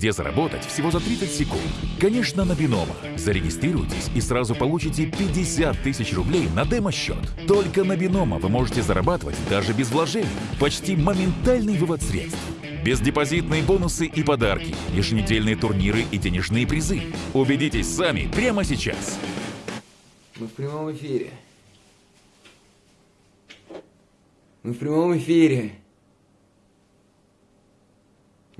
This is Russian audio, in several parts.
где заработать всего за 30 секунд. Конечно, на Бинома. Зарегистрируйтесь и сразу получите 50 тысяч рублей на демо-счет. Только на Бинома вы можете зарабатывать даже без вложений. Почти моментальный вывод средств. Бездепозитные бонусы и подарки, еженедельные турниры и денежные призы. Убедитесь сами прямо сейчас. Мы в прямом эфире. Мы в прямом эфире.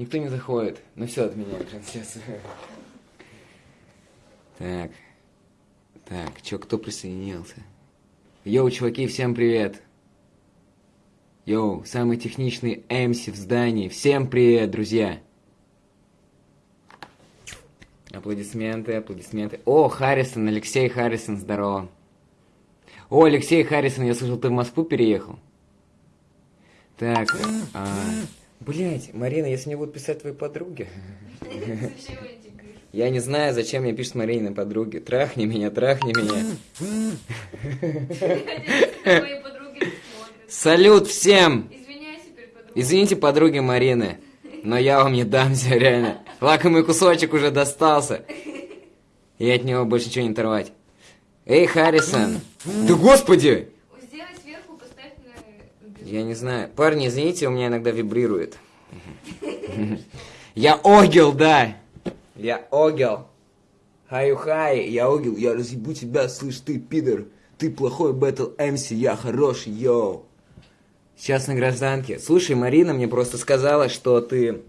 Никто не заходит. Ну все, отменяем трансляцию. Так. Так, чё, кто присоединился? Yo, чуваки, всем привет. Yo, самый техничный MC в здании. Всем привет, друзья. Аплодисменты, аплодисменты. О, Харрисон, Алексей Харрисон, здорово. О, Алексей Харрисон, я слышал, ты в Москву переехал. Так, а, блять, Марина, если мне будут писать твои подруги. Я не знаю, зачем мне пишут Марина подруги. Трахни меня, трахни меня. Салют всем! Извините, подруги Марины, но я вам не дамся, реально. Лакомый кусочек уже достался. И от него больше ничего не оторвать. Эй, Харрисон! Да господи! Я не знаю. Парни, извините, у меня иногда вибрирует. Я огел, да. Я огел. Хаю-хай, я огел, я разъебу тебя, слышь ты, пидор. Ты плохой бэтл МС, я хороший, йоу. Сейчас на гражданке. Слушай, Марина мне просто сказала, что ты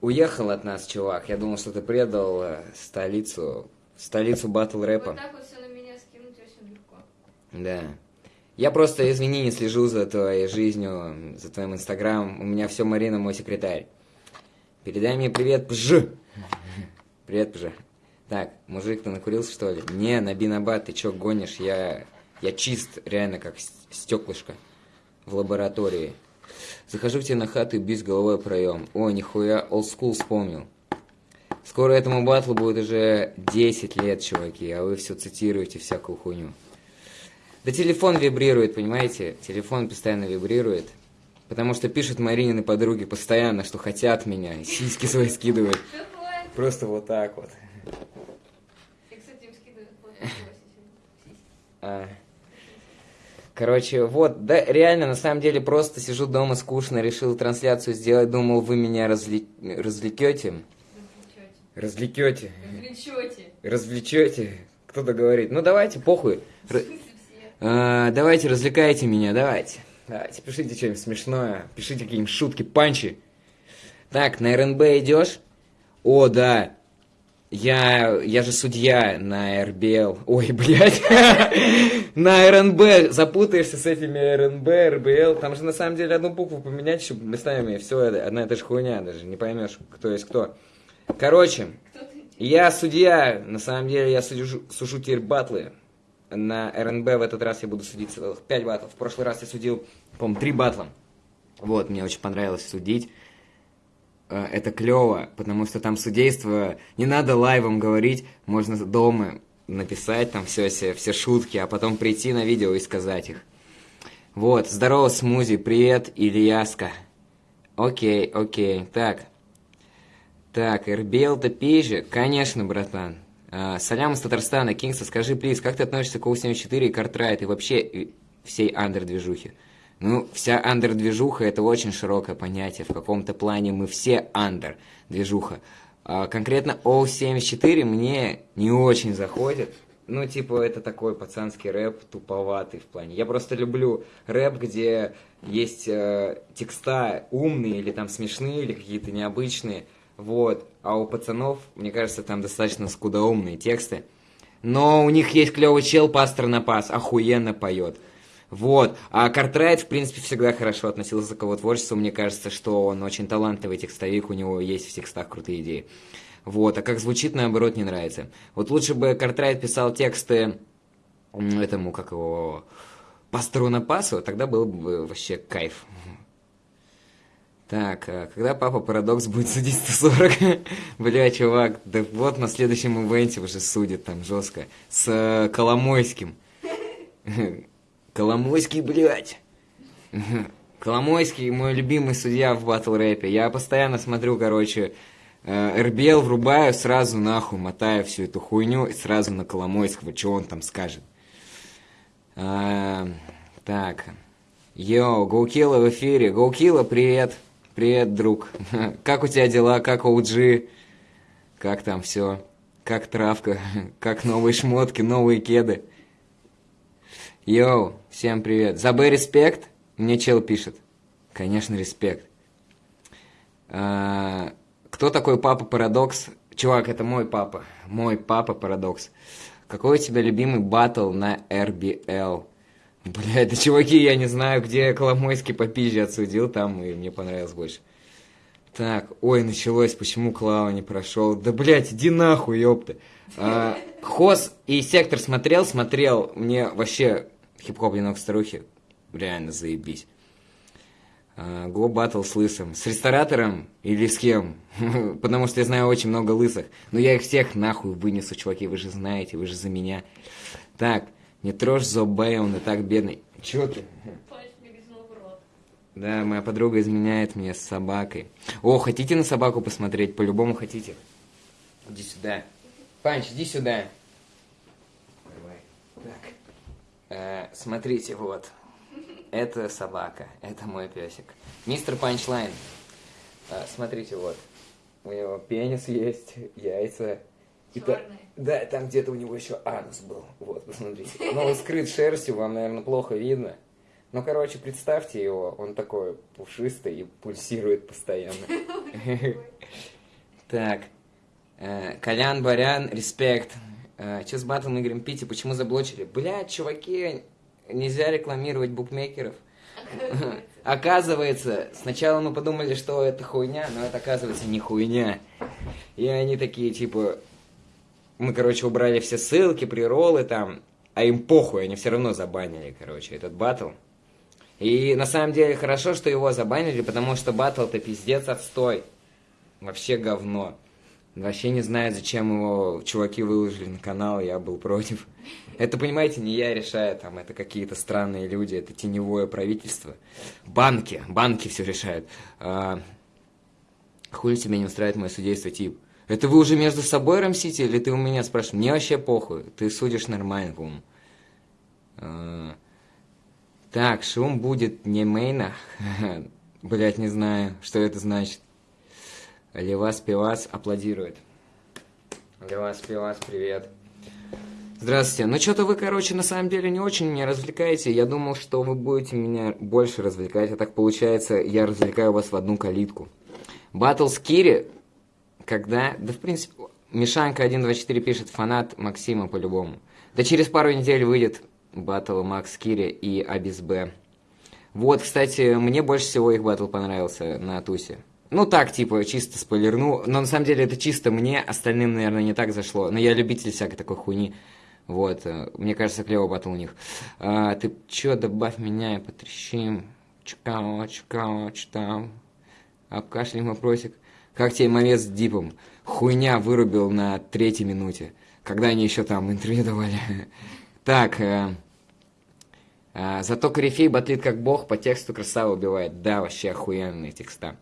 уехал от нас, чувак. Я думал, что ты предал э, столицу, столицу батл рэпа. Вот так вот все на меня скинуть очень легко. Да. Я просто, извини, не слежу за твоей жизнью, за твоим инстаграмом. У меня все Марина, мой секретарь. Передай мне привет, пж. Привет, пж. Так, мужик, ты накурился, что ли? Не, на бинабат, ты чё гонишь? Я, я чист, реально, как стеклышко в лаборатории. Захожу к тебе на хату и бьюсь головой проем. О, нихуя, old school вспомнил. Скоро этому батлу будет уже 10 лет, чуваки, а вы все цитируете всякую хуйню. Да телефон вибрирует, понимаете? Телефон постоянно вибрирует. Потому что пишут Маринины подруги постоянно, что хотят меня, сиськи свои скидывают. Просто вот так вот. А. Короче, вот, да, реально, на самом деле, просто сижу дома скучно, решил трансляцию сделать, думал, вы меня развле... развлекете. Развлечете. Развлекете. Развлечете. Развлечете. Кто-то говорит, ну давайте, похуй. В Р- смысле все? А, давайте, развлекайте меня, давайте. Давайте, пишите что-нибудь смешное, пишите какие-нибудь шутки, панчи. Так, на РНБ идешь? О, да. Я, я же судья на РБЛ. Ой, блядь. На РНБ. Запутаешься с этими РНБ, РБЛ. Там же на самом деле одну букву поменять, чтобы местами все это, одна и та же хуйня, даже не поймешь, кто есть кто. Короче, я судья, на самом деле я сужу, сужу теперь батлы. На РНБ в этот раз я буду судить целых 5 батлов. В прошлый раз я судил, по-моему, 3 батла. Вот, мне очень понравилось судить. Э, Это клево, потому что там судейство не надо лайвом говорить, можно дома написать там все, все, все шутки, а потом прийти на видео и сказать их. Вот, здорово, Смузи, привет, Ильяска. Окей, окей, так. Так, РБЛ топей Конечно, братан. А, Салям из Татарстана, Кингста, скажи, плиз, как ты относишься к У-74 и Картрайт и вообще всей андер-движухе? Ну, вся андер-движуха – это очень широкое понятие. В каком-то плане мы все андер-движуха. А конкретно О-74 мне не очень заходит. Ну, типа, это такой пацанский рэп, туповатый в плане. Я просто люблю рэп, где есть э, текста умные или там смешные, или какие-то необычные. Вот. А у пацанов, мне кажется, там достаточно скудоумные тексты. Но у них есть клевый чел, пастор на пас, охуенно поет. Вот. А Картрайт, в принципе, всегда хорошо относился к его творчеству. Мне кажется, что он очень талантливый текстовик, у него есть в текстах крутые идеи. Вот. А как звучит, наоборот, не нравится. Вот лучше бы Картрайт писал тексты этому, как его, пастору на пасу, тогда был бы вообще кайф. Так, а когда папа Парадокс будет судить 140? Бля, чувак, да вот на следующем ивенте уже судит там жестко. С э, Коломойским. Коломойский, блядь. Коломойский мой любимый судья в батл рэпе. Я постоянно смотрю, короче, э, РБЛ врубаю, сразу нахуй мотаю всю эту хуйню и сразу на Коломойского, что он там скажет. А, так. Yo, Гоукила в эфире. Гоукила, привет. Привет, друг. Как у тебя дела? Как OG? Как там все? Как травка? Как новые шмотки, новые кеды? Yo, всем привет. Забы респект? Мне чел пишет. Конечно, респект. А, кто такой папа Парадокс? Чувак, это мой папа. Мой папа Парадокс. Какой у тебя любимый батл на RBL? Блядь, да чуваки, я не знаю, где Коломойский по пизже отсудил, там и мне понравилось больше. Так, ой, началось, почему Клава не прошел? Да, блядь, иди нахуй, ёпта. А, Хоз и Сектор смотрел, смотрел. Мне вообще хип-хоп «Ленок старухи» реально заебись. А, Го батл с лысым. С ресторатором или с кем? Потому что я знаю очень много лысых. Но я их всех нахуй вынесу, чуваки, вы же знаете, вы же за меня. Так, не трожь Зобе, он и так бедный. Чё ты? Да, моя подруга изменяет мне с собакой. О, хотите на собаку посмотреть? По-любому хотите. Иди сюда. Панч, иди сюда. Давай. Так. Э, смотрите, вот. Это собака, это мой песик. Мистер Панчлайн. Э, смотрите, вот. У него пенис есть, яйца. И та- Чёрные. Да, там где-то у него еще анус был. Вот, посмотрите. Но он скрыт шерстью, вам, наверное, плохо видно. Ну, короче, представьте его, он такой пушистый и пульсирует постоянно. Так. Э, Колян, Барян, респект. Че с батлом играем пить почему заблочили? Блядь, чуваки, нельзя рекламировать букмекеров. Оказывается, сначала мы подумали, что это хуйня, но это оказывается не хуйня. И они такие, типа, мы, короче, убрали все ссылки, приролы там, а им похуй, они все равно забанили, короче, этот батл. И на самом деле хорошо, что его забанили, потому что батл-то пиздец отстой. Вообще говно. Вообще не знаю, зачем его чуваки выложили на канал, я был против. Это, понимаете, не я решаю, там, это какие-то странные люди, это теневое правительство. Банки, банки все решают. А, хули тебя не устраивает мое судейство, тип? Это вы уже между собой рамсите, или ты у меня спрашиваешь? Мне вообще похуй, ты судишь нормально, по-моему. А, так, шум будет не мейна. Блять, не знаю, что это значит. Левас Пивас аплодирует. Левас Пивас, привет. Здравствуйте. Ну, что-то вы, короче, на самом деле не очень меня развлекаете. Я думал, что вы будете меня больше развлекать, а так получается, я развлекаю вас в одну калитку. Батл с Кири, когда... Да, в принципе, Мишанка 124 пишет, фанат Максима по-любому. Да через пару недель выйдет батл Макс Кири и Абис Б. Вот, кстати, мне больше всего их батл понравился на тусе. Ну так, типа, чисто спойлерну. Но на самом деле это чисто мне, остальным, наверное, не так зашло. Но я любитель всякой такой хуйни. Вот, э, мне кажется, клево батл у них. А, ты чё, добавь меня и потрещим. Чукао, чукао, чё там. Обкашляем вопросик. Как тебе момент с Дипом? Хуйня вырубил на третьей минуте. Когда они еще там интервью давали. Так, э, а, зато корифей батлит как бог, по тексту красава убивает. Да, вообще охуенные текста.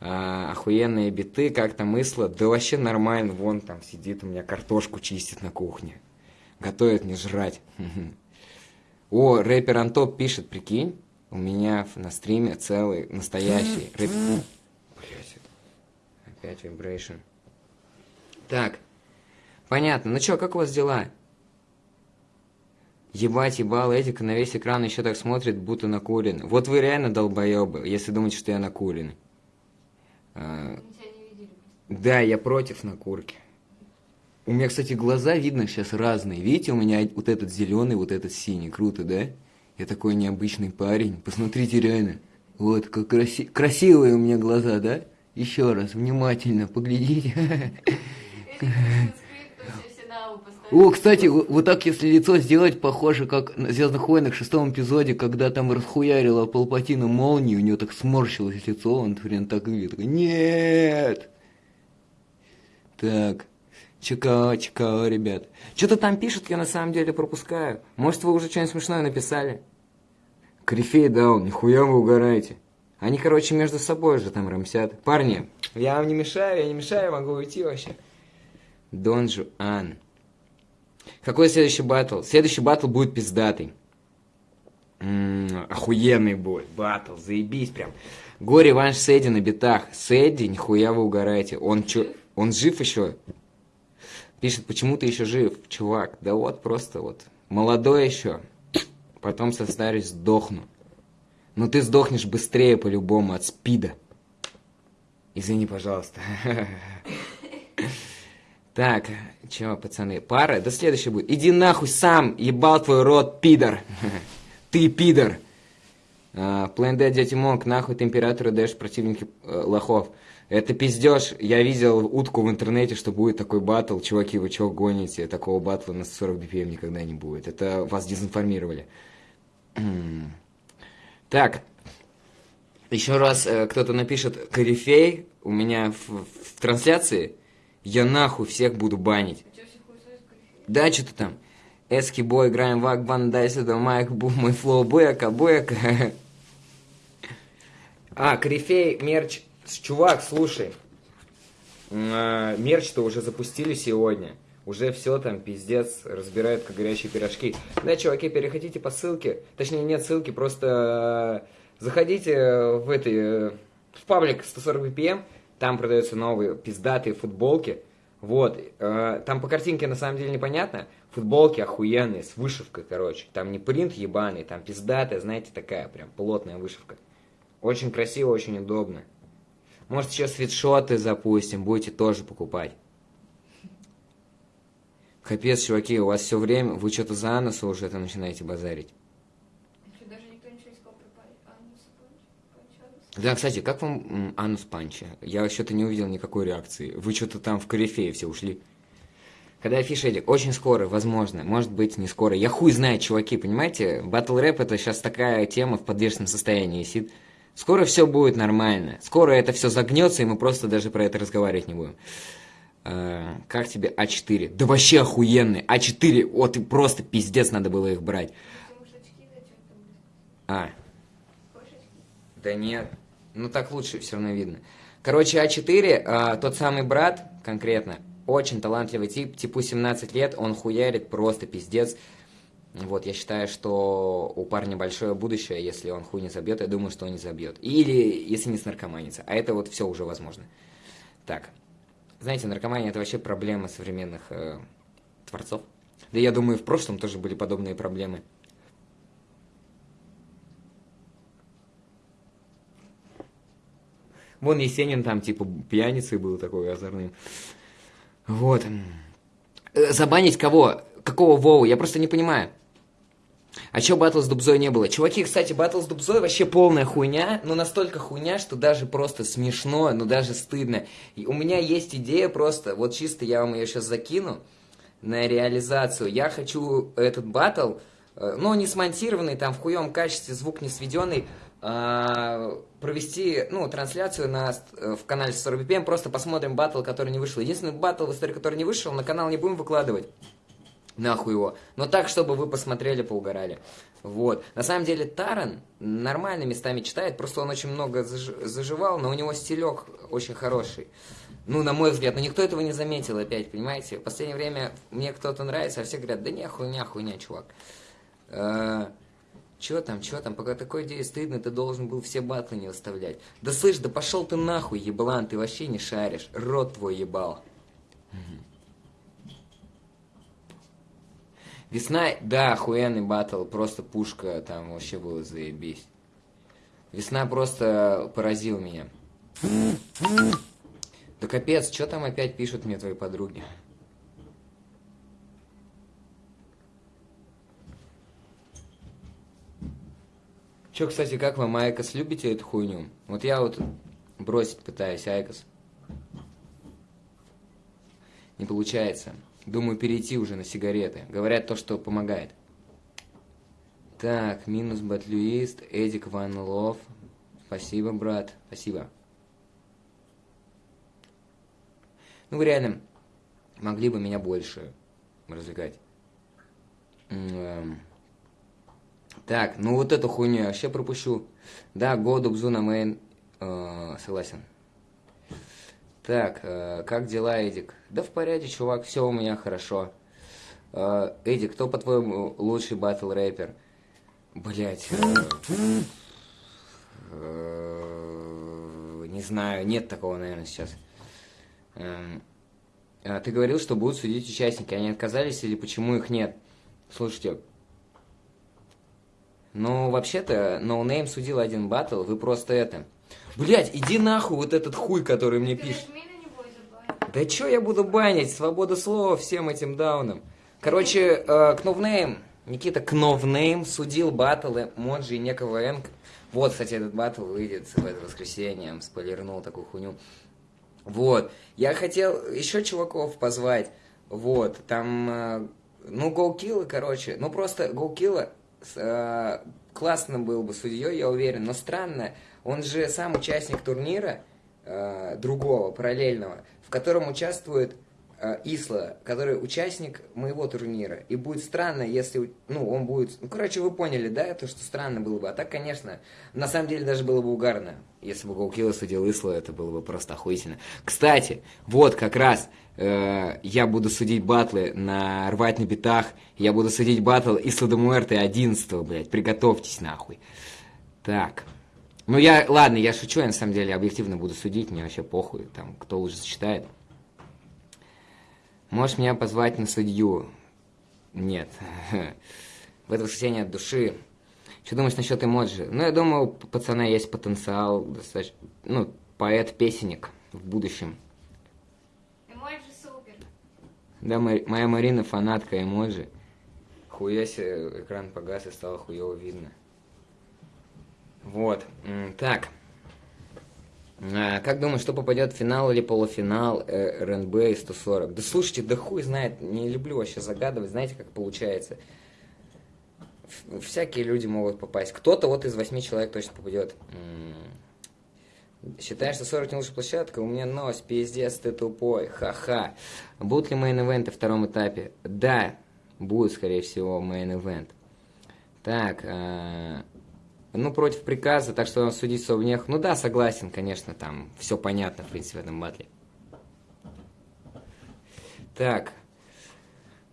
А, охуенные биты, как-то мысла. Да вообще нормально, вон там сидит у меня картошку чистит на кухне. Готовит мне жрать. О, рэпер Антоп пишет, прикинь, у меня на стриме целый настоящий рэп... Блять, опять вибрейшн. Так, понятно. Ну чё, как у вас дела? Ебать, ебал, Эдика на весь экран еще так смотрит, будто накурен. Вот вы реально долбоебы, если думаете, что я накурен. А, да, я против накурки. У меня, кстати, глаза видно сейчас разные. Видите, у меня вот этот зеленый, вот этот синий. Круто, да? Я такой необычный парень. Посмотрите реально. Вот, как краси... красивые у меня глаза, да? Еще раз, внимательно, поглядите. О, кстати, вот так, если лицо сделать, похоже, как на Звездных войнах в шестом эпизоде, когда там расхуярила Палпатина молнию, у него так сморщилось лицо, он прям так выглядит. Нет! Так, чекао, чекао, ребят. Что-то там пишут, я на самом деле пропускаю. Может, вы уже что-нибудь смешное написали? Корифей даун, нихуя вы угораете. Они, короче, между собой же там рамсят. Парни, я вам не мешаю, я не мешаю, могу уйти вообще. Дон Жуан. Какой следующий батл? Следующий батл будет пиздатый. М-м, охуенный будет. Батл, заебись прям. Горе Ванш Сэдди на битах. Сэдди, нихуя вы угораете. Он чё, он жив еще? Пишет, почему ты еще жив, чувак? Да вот, просто вот. Молодой еще. Потом состарюсь, сдохну. Но ты сдохнешь быстрее по-любому от спида. Извини, пожалуйста. Так, чё, пацаны, пара? Да следующий будет. Иди нахуй сам, ебал твой рот, пидор. Ты пидор. План Д, дядя Монк, нахуй ты императору даешь противники э, лохов. Это пиздеж. Я видел утку в интернете, что будет такой батл. Чуваки, вы чего гоните? Такого батла на 40 BPM никогда не будет. Это вас дезинформировали. Так. Еще раз э, кто-то напишет корифей у меня в, в трансляции. Я нахуй всех буду банить. А? Да, что-то там. Эски бой, играем в Акбан, дай сюда майк, бу, мой флоу, буяка, буяка. А, корифей, мерч. Чувак, слушай. Э, Мерч-то уже запустили сегодня. Уже все там, пиздец, разбирают как горячие пирожки. Да, чуваки, переходите по ссылке. Точнее, нет ссылки, просто э, заходите в этой, э, в паблик 140 BPM, там продаются новые пиздатые футболки. Вот, э, там по картинке на самом деле непонятно. Футболки охуенные, с вышивкой, короче. Там не принт ебаный, там пиздатая, знаете, такая прям плотная вышивка. Очень красиво, очень удобно. Может, еще свитшоты запустим, будете тоже покупать. Капец, чуваки, у вас все время, вы что-то за носу уже это начинаете базарить. Да, кстати, как вам Анус Панча? Я что-то не увидел никакой реакции. Вы что-то там в корифее все ушли. Когда афиша идет, очень скоро, возможно, может быть, не скоро. Я хуй знаю, чуваки, понимаете? Батл рэп это сейчас такая тема в подвешенном состоянии висит. Скоро все будет нормально. Скоро это все загнется, и мы просто даже про это разговаривать не будем. Э, как тебе А4? Да вообще охуенный. А4, вот и просто пиздец надо было их брать. А? Да нет. Ну так лучше все равно видно. Короче, А4, а, тот самый брат, конкретно, очень талантливый тип, типу 17 лет, он хуярит просто пиздец. Вот, я считаю, что у парня большое будущее, если он хуй не забьет, я думаю, что он не забьет. Или если не снаркоманится. А это вот все уже возможно. Так. Знаете, наркомания это вообще проблема современных э, творцов. Да я думаю, в прошлом тоже были подобные проблемы. Вон Есенин там, типа, пьяницей был такой озорным. Вот. Э, Забанить кого? Какого Вову? Я просто не понимаю. А чё батл с Дубзой не было? Чуваки, кстати, батл с Дубзой вообще полная хуйня, но настолько хуйня, что даже просто смешно, но даже стыдно. И у меня есть идея просто, вот чисто я вам ее сейчас закину на реализацию. Я хочу этот батл, э, ну, не смонтированный, там, в хуевом качестве, звук не сведенный, а, провести, ну, трансляцию на, э, в канале 40 BPM, просто посмотрим батл, который не вышел. Единственный батл в истории, который не вышел, на канал не будем выкладывать. Нахуй его. Но так, чтобы вы посмотрели, поугорали. Вот. На самом деле Таран нормально местами читает, просто он очень много заж- заживал, но у него стилек очень хороший. Ну, на мой взгляд, но никто этого не заметил опять, понимаете? В последнее время мне кто-то нравится, а все говорят, да не, хуйня, хуйня, чувак. Че там, че там, пока такой идеи стыдно, ты должен был все батлы не выставлять. Да слышь, да пошел ты нахуй, еблан, ты вообще не шаришь, рот твой ебал. Весна, да, охуенный батл, просто пушка, там вообще было заебись. Весна просто поразил меня. Да капец, что там опять пишут мне твои подруги? Че, кстати, как вам, IQOS, любите эту хуйню? Вот я вот бросить пытаюсь, IQOS. Не получается. Думаю, перейти уже на сигареты. Говорят то, что помогает. Так, минус батлюист, Эдик Ван Лов. Спасибо, брат, спасибо. Ну, вы реально могли бы меня больше развлекать. Эм, Так, ну вот эту хуйню я вообще пропущу. Да, году бзу на мейн. Э, согласен. Так, э, как дела, Эдик? Да в порядке, чувак, все у меня хорошо. Э, Эдик, кто, по-твоему, лучший батл рэпер? Блять. не знаю, нет такого, наверное, сейчас. А ты говорил, что будут судить участники. Они отказались или почему их нет? Слушайте, ну, вообще-то, NoName судил один батл, вы просто это... Блять, иди нахуй вот этот хуй, который мне Ты пишет. Да чё я буду банить? Свобода слова всем этим даунам. Короче, э, Кновнейм, Никита Кновнейм судил баттлы Моджи и некого Энк. Вот, кстати, этот батл выйдет в это воскресенье, спойлернул такую хуйню. Вот, я хотел еще чуваков позвать, вот, там, э, ну, Гоукилла, короче, ну, просто Гоукилла э, классно был бы судьей, я уверен, но странно, он же сам участник турнира, э, другого, параллельного, в котором участвует э, Исла, который участник моего турнира. И будет странно, если, ну, он будет... Ну, короче, вы поняли, да, то, что странно было бы. А так, конечно, на самом деле даже было бы угарно. Если бы Гоукилла судил Исла, это было бы просто охуительно. Кстати, вот как раз э, я буду судить батлы на «Рвать на битах», я буду судить батл Исла де Муэрте 11 блядь, приготовьтесь нахуй. Так. Ну, я, ладно, я шучу, я на самом деле объективно буду судить, мне вообще похуй, там, кто лучше сочетает. Можешь меня позвать на судью? Нет. В это воскресенье от души. Что думаешь насчет эмоджи? Ну, я думаю, у пацана есть потенциал, достаточно, ну, поэт-песенник в будущем. Эмоджи супер. Да, мо- моя Марина фанатка эмоджи. Хуя себе, экран погас и стало хуево видно. Вот. Так. А, как думаешь, что попадет в финал или полуфинал э, РНБ и 140? Да слушайте, да хуй знает, не люблю вообще загадывать, знаете, как получается. Всякие люди могут попасть. Кто-то вот из восьми человек точно попадет. Считаешь, что 40 не лучшая площадка? У меня нос, пиздец, ты тупой, ха-ха. Будут ли мейн-эвенты в втором этапе? Да, будет, скорее всего, мейн-эвент. Так, а, ну, против приказа, так что судить Совнех. Ну да, согласен, конечно, там все понятно, в принципе, в этом батле. Так,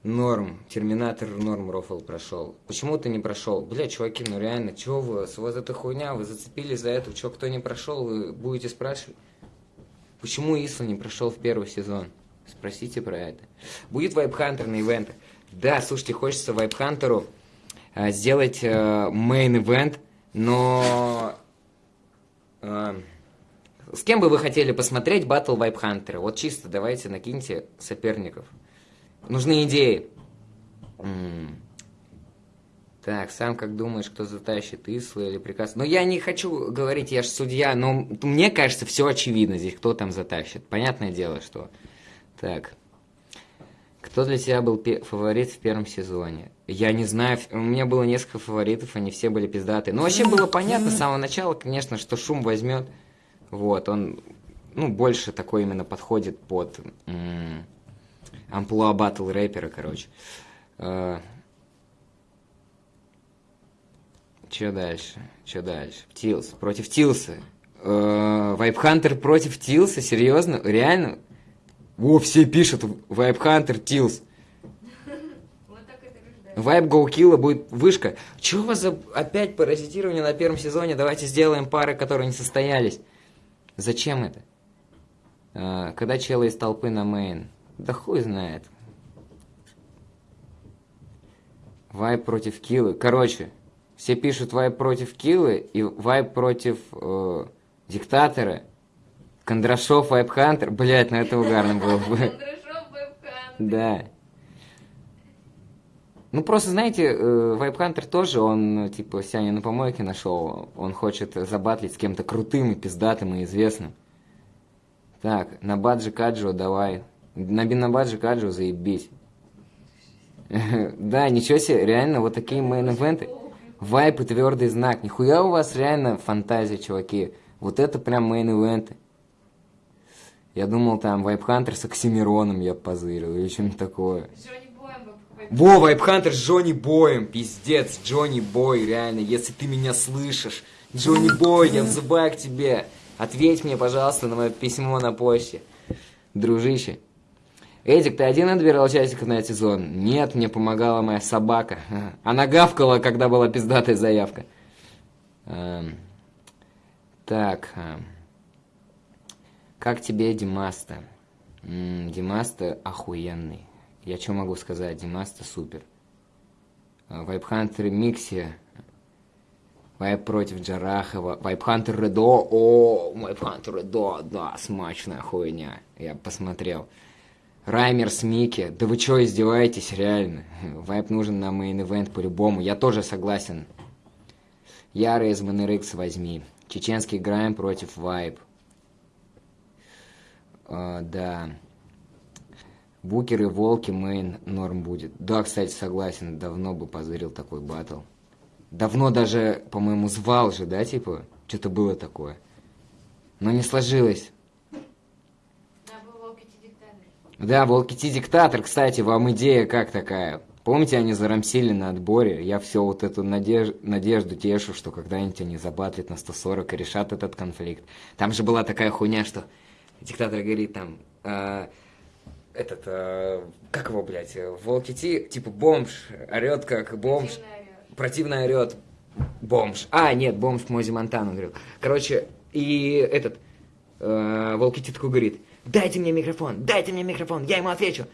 Норм, Терминатор Норм Рофл прошел. Почему ты не прошел? Бля, чуваки, ну реально, чего вы, с вас эта хуйня, вы зацепились за это, что кто не прошел, вы будете спрашивать? Почему Исла не прошел в первый сезон? Спросите про это. Будет вайп-хантер на ивентах? Да, слушайте, хочется вайп-хантеру э, сделать main event, но... э, с кем бы вы хотели посмотреть батл вайп-хантера? Вот чисто давайте накиньте соперников. Нужны идеи. Так, сам как думаешь, кто затащит Исла или приказ? Ну, я не хочу говорить, я же судья, но мне кажется, все очевидно здесь, кто там затащит. Понятное дело, что... Так. Кто для тебя был фаворит в первом сезоне? Я не знаю, у меня было несколько фаворитов, они все были пиздатые. Ну, вообще было понятно с самого начала, конечно, что шум возьмет. Вот, он, ну, больше такой именно подходит под амплуа батл рэпера, короче. Э, Че дальше? Че дальше? Тилс. Против Тилса. Вайпхантер против Тилса? Серьезно? Реально? О, все пишут Тилс. Так это рождается. Вайп Гоукилла будет вышка. Чего у вас за опять паразитирование на первом сезоне? Давайте сделаем пары, которые не состоялись. Зачем это? А, когда челы из толпы на мейн? Да хуй знает. Вайп против Киллы. Короче, все пишут вайп против Киллы и вайп против э, Диктатора. Кондрашов, Вайп Хантер. Блять, ну это угарно было бы. Кондрашов вебкам. Да. Ну, просто, знаете, э, Вайпхантер тоже, он, ну, типа, себя не на помойке нашел. Он хочет забатлить с кем-то крутым и пиздатым и известным. Так, на Баджи Каджо давай. На на Баджи Каджо заебись. Да, ничего себе, реально, вот такие мейн-эвенты. Вайп и твердый знак. Нихуя у вас реально фантазия, чуваки. Вот это прям мейн-эвенты. Я думал, там Вайпхантер с Оксимироном я позырил или что-нибудь такое. Во, Вайпхантер с Джонни Боем, пиздец, Джонни Бой, реально, если ты меня слышишь, Джонни Бой, я взываю к тебе, ответь мне, пожалуйста, на мое письмо на почте, дружище. Эдик, ты один отбирал участников на этот сезон? Нет, мне помогала моя собака. Она гавкала, когда была пиздатая заявка. Эм, так, эм, как тебе Димаста? Димаста охуенный. Я что могу сказать? Димаста супер. Э, Вайпхантер Микси. Вайп против Джарахова. Вайпхантер Редо. О, Вайпхантер Редо. Да, смачная хуйня. Я посмотрел. Раймер с Микки. Да вы что, издеваетесь, реально? Вайп нужен на main event по-любому. Я тоже согласен. Яра из Монерикс возьми. Чеченский Грайм против Вайп. А, да. Букер и Walkie, main, норм будет. Да, кстати, согласен, давно бы позырил такой батл. Давно даже, по-моему, звал же, да, типа? Что-то было такое. Но не сложилось. Да, Волки Ти Диктатор, кстати, вам идея как такая? Помните, они зарамсили на отборе? Я все вот эту надеж... надежду тешу, что когда-нибудь они забатлят на 140 и решат этот конфликт. Там же была такая хуйня, что диктатор говорит там... э, этот, э, как его, блядь, э, Волки Ти, типа бомж, орет как бомж. Противно орет бомж. А, нет, бомж Мози Монтану говорил. Короче, и этот э, Волкити такой говорит, дайте мне микрофон, дайте мне микрофон, я ему отвечу.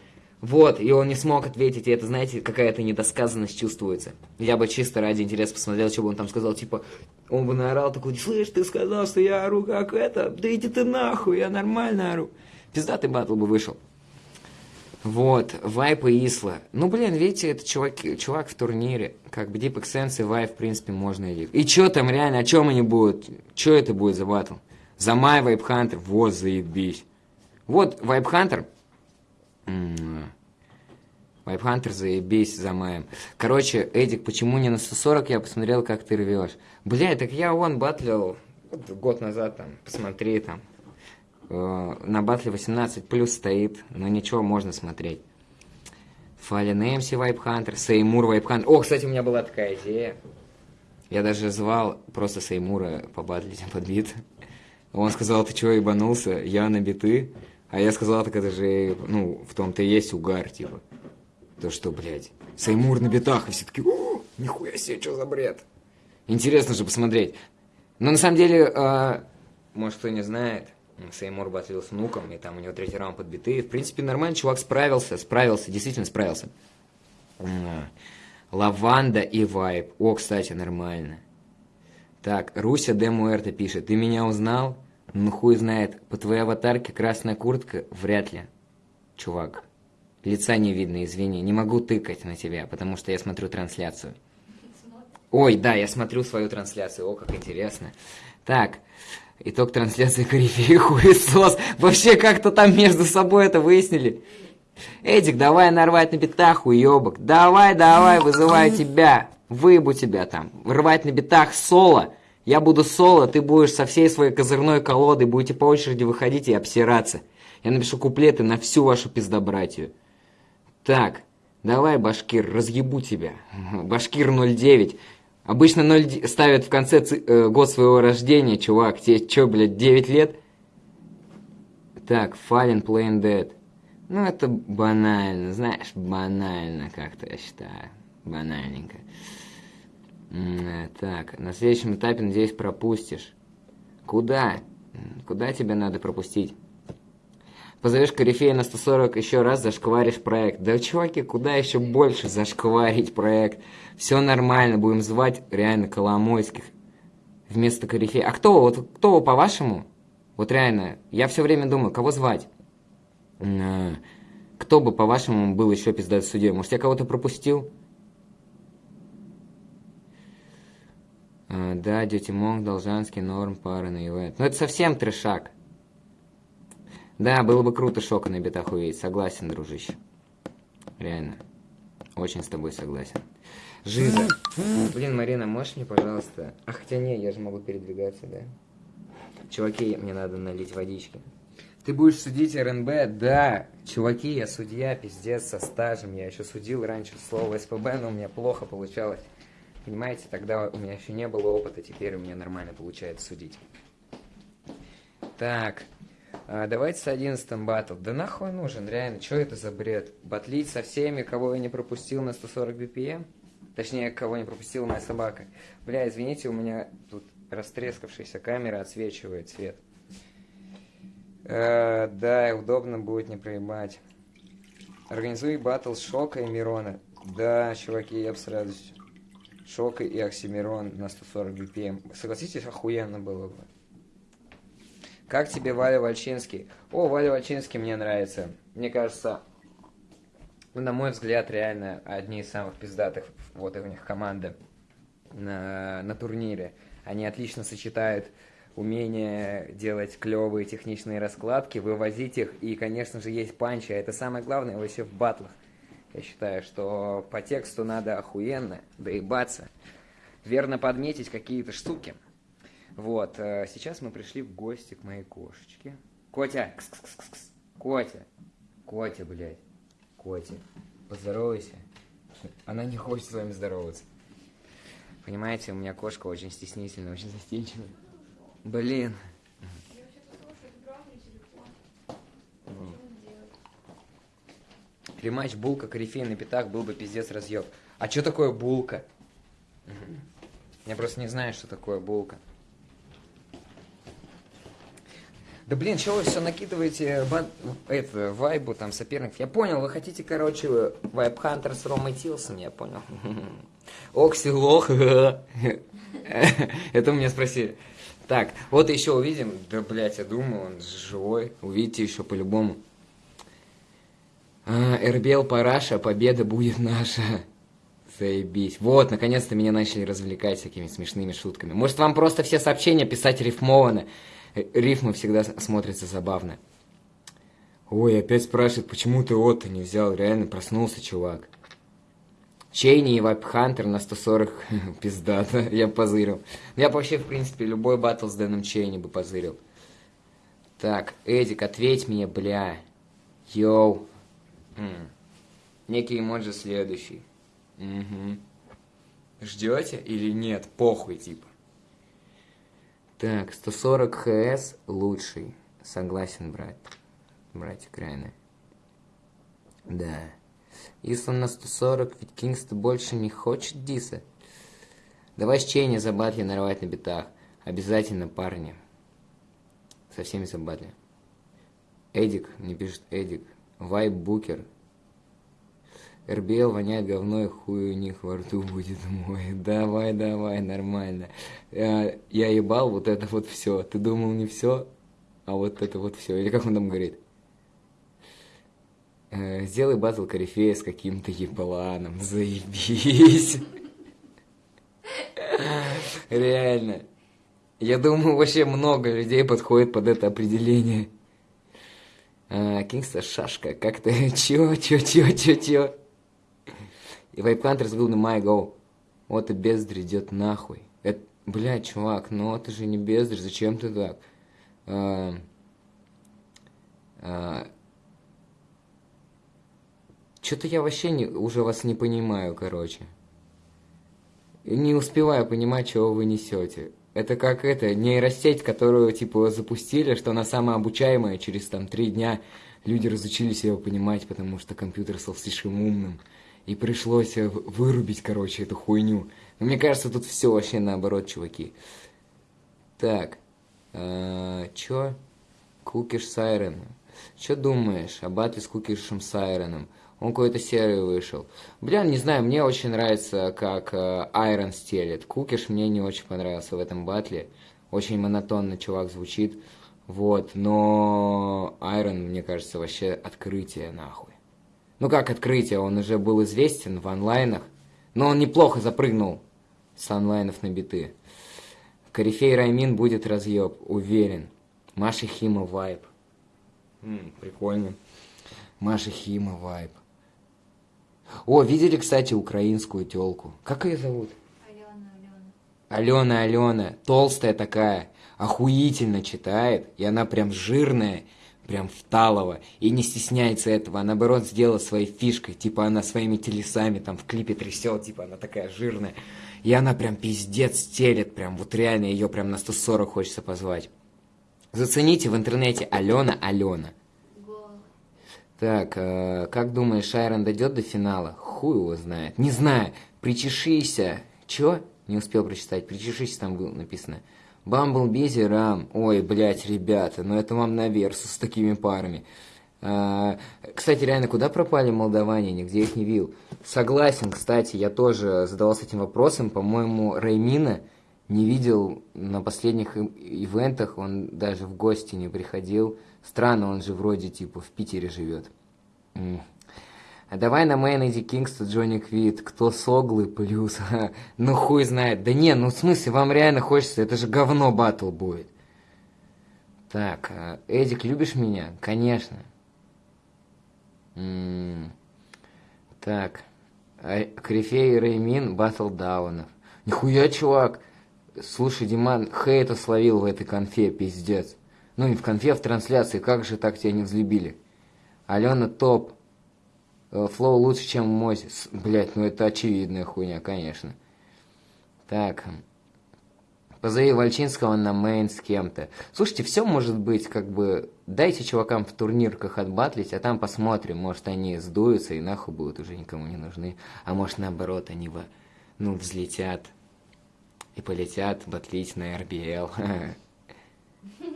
Вот, и он не смог ответить, и это, знаете, какая-то недосказанность чувствуется. Я бы чисто ради интереса посмотрел, что бы он там сказал, типа, он бы наорал такой, слышь, ты сказал, что я ору как это, да иди ты нахуй, я нормально ору. Пиздатый батл бы вышел. Вот, Вайп и Исла. Ну, блин, видите, это чувак, чувак в турнире. Как бы Deep Sense и Вайп, в принципе, можно и... И чё там реально, о чем они будут? Чё это будет за батл? За Май Вайп Хантер? Вот, заебись. Вот, Вайп Хантер. Вайп Хантер, заебись за Маем. Короче, Эдик, почему не на 140? Я посмотрел, как ты рвешь. Бля, так я вон батлил год назад там, посмотри там. Э, на батле 18 плюс стоит, но ничего, можно смотреть. Фален Эмси Вайпхантер, Сеймур Вайпхантер. О, кстати, у меня была такая идея. Я даже звал просто Сеймура побатлить под бит. Он сказал, ты чего ебанулся? Я на биты. А я сказал, так это же, ну, в том-то и есть угар, типа. То что, блядь, Сеймур на битах, и все таки нихуя себе, что за бред. Интересно же посмотреть. Но на самом деле, э, может, кто не знает, Сеймур батлил с внуком, и там у него третий раунд под биты. В принципе, нормально, чувак справился, справился, действительно справился. Лаванда и Вайп. О, кстати, нормально. Так, Руся Де Муэрто пишет. Ты меня узнал? Ну хуй знает. По твоей аватарке красная куртка? Вряд ли. Чувак. Лица не видно, извини. Не могу тыкать на тебя, потому что я смотрю трансляцию. Ой, да, я смотрю свою трансляцию. О, как интересно. Так, итог трансляции Корифеи хуесос. Вообще как-то там между собой это выяснили. Эдик, давай нарвать на битах, уебок. Давай, давай, вызываю тебя. Выебу тебя там. Рвать на битах соло. Я буду соло, ты будешь со всей своей козырной колодой, будете по очереди выходить и обсираться. Я напишу куплеты на всю вашу пиздобратью. Так, давай, Башкир, разъебу тебя. Башкир 09. Обычно 0 ставят в конце э, год своего рождения, чувак. Тебе что, блядь, 9 лет? Так, Fallen Plain Dead. Ну, это банально, знаешь, банально как-то, я считаю. Банальненько. Так, на следующем этапе, надеюсь, пропустишь. Куда? Куда тебе надо пропустить? Позовешь корифея на 140 еще раз, зашкваришь проект. Да, чуваки, куда еще больше зашкварить проект? Все нормально, будем звать реально Коломойских вместо корифея. А кто, вот кто по-вашему? Вот реально, я все время думаю, кого звать? А, Кто бы, по-вашему, был еще пиздат судьей? Может, я кого-то пропустил? Да, Дети Монг, Должанский, Норм, Пара на ивент. Ну, это совсем трешак. Да, было бы круто Шока на битах увидеть. Согласен, дружище. Реально. Очень с тобой согласен. Жиза. Блин, Марина, можешь мне, пожалуйста... А хотя не, я же могу передвигаться, да? Чуваки, мне надо налить водички. Ты будешь судить РНБ? Да. Чуваки, я судья, пиздец, со стажем. Я еще судил раньше слово СПБ, но у меня плохо получалось. Понимаете, тогда у меня еще не было опыта, теперь у меня нормально получается судить. Так, а, давайте с 11 батл. Да нахуй нужен, реально, что это за бред? Батлить со всеми, кого я не пропустил на 140 BPM? Точнее, кого не пропустила моя собака. Бля, извините, у меня тут растрескавшаяся камера отсвечивает цвет. Э, да, удобно будет не проебать. Организуй батл Шока и Мирона. Да, чуваки, я бы с радостью. Шока и Оксимирон на 140 BPM. Согласитесь, охуенно было бы. Как тебе Валя Вальчинский? О, Валя Вальчинский мне нравится. Мне кажется, ну, на мой взгляд, реально одни из самых пиздатых вот у них команда на, на турнире. Они отлично сочетают умение делать клевые техничные раскладки, вывозить их, и, конечно же, есть панчи, а это самое главное вообще в батлах. Я считаю, что по тексту надо охуенно доебаться, верно подметить какие-то штуки. Вот, э, сейчас мы пришли в гости к моей кошечке. Котя, кс -кс -кс -кс. Котя, Котя, блядь, Котя, поздоровайся. Она не хочет с вами здороваться. Понимаете, у меня кошка очень стеснительная, очень застенчивая. Блин. Я вообще-то слушаю, это правда телефон. Что мне делать? Рематч Булка, Корифей на пятах был бы пиздец разъеб. А что такое Булка? Я просто не знаю, что такое Булка. Да блин, чего вы все накидываете бан... это, вайбу там соперников? Я понял, вы хотите, короче, вайб Хантер с Ромой Тилсом, я понял. Окси лох. Это меня спросили. Так, вот еще увидим. Да, блядь, я думаю, он живой. Увидите еще по-любому. А, Эрбел Параша, победа будет наша. Заебись. Вот, наконец-то меня начали развлекать всякими смешными шутками. Может, вам просто все сообщения писать рифмованно? Э, Рифмы всегда смотрятся забавно. Ой, опять спрашивает, почему ты Отто не взял? Реально проснулся, чувак. Чейни и Вайп Хантер на 140 пиздата. Я позырил. Я вообще, в принципе, любой батл с Дэном Чейни бы позырил. Так, Эдик, ответь мне, бля. Йоу. М. Некий эмоджи следующий. Угу. Ждете или нет? Похуй, типа. Так, 140 ХС лучший. Согласен, брат. Братик, реально. Да. Если он на 140, ведь Кингста больше не хочет диса. Давай с Чейни за батли нарвать на битах. Обязательно, парни. Со всеми за батли. Эдик, не пишет Эдик. Вайб Букер. РБЛ воняет говно и хуй у них во рту будет мой. Давай, давай, нормально. Я, я ебал вот это вот все. Ты думал не все, а вот это вот все. Или как он там говорит? Э, сделай батл корифея с каким-то ебаланом. Заебись. Реально. Я думаю, вообще много людей подходит под это определение. А, шашка, как ты? Чё, чё, чё, чё, чё? И Вайпхантер сбил на My Go. Вот и бездарь идет нахуй. Это, блядь, чувак, ну ты же не бездарь, зачем ты так? А, а, Что-то я вообще не, уже вас не понимаю, короче. Не успеваю понимать, чего вы несете. Это как это, нейросеть, которую, типа, запустили, что она самообучаемая, через, там, три дня люди разучились ее понимать, потому что компьютер стал слишком умным. И пришлось э, вырубить, короче, эту хуйню. Но мне кажется, тут все вообще наоборот, чуваки. Так, э, чё? Кукиш Сайрен. Чё думаешь о батле с Кукишем Сайреном? Он какой-то серый вышел. Бля, не знаю, мне очень нравится, как Айрон стелит. Кукиш мне не очень понравился в этом батле. Очень монотонно чувак звучит. Вот, но Айрон, мне кажется, вообще открытие нахуй. Ну как открытие, он уже был известен в онлайнах. Но он неплохо запрыгнул с онлайнов на биты. Корифей Раймин будет разъеб, уверен. Маша Хима вайб. М, прикольно. Маша Хима вайб. О, видели, кстати, украинскую телку? Как ее зовут? Алена, Алена. Алена, Алена, толстая такая, охуительно читает, и она прям жирная, прям вталого, и не стесняется этого, а наоборот сделала своей фишкой, типа она своими телесами там в клипе трясет, типа она такая жирная, и она прям пиздец телет, прям вот реально ее прям на 140 хочется позвать. Зацените в интернете Алена Алена. Так, э, как думаешь, Айрон дойдет до финала? Хуй его знает. Не знаю. Причешися. Чё? Не успел прочитать. Причешися там было написано. Бамбл Рам. Ой, блядь, ребята, ну это вам на версу с такими парами. А, кстати, реально, куда пропали молдаване? Нигде их не видел. Согласен, кстати, я тоже задавался этим вопросом. По-моему, Раймина не видел на последних ивентах, он даже в гости не приходил. Странно, он же вроде типа в Питере живет. А давай на мейн иди Кингста Джонни Квит. Кто соглы плюс? ну хуй знает. Да не, ну в смысле, вам реально хочется, это же говно батл будет. Так, а, Эдик, любишь меня? Конечно. М -м -м. Так. А, Крифей Реймин батл даунов. Нихуя, чувак. Слушай, Диман, хейта словил в этой конфе, пиздец. Ну, не в конфе, в трансляции. Как же так тебя не взлюбили? Алена топ. Э, флоу лучше, чем мой. Блять, ну это очевидная хуйня, конечно. Так. Позови Вальчинского на main с кем-то. Слушайте, все может быть, как бы, дайте чувакам в турнирках отбатлить, а там посмотрим, может они сдуются и нахуй будут уже никому не нужны. А может наоборот, они, во, ну, взлетят и полетят батлить на РБЛ.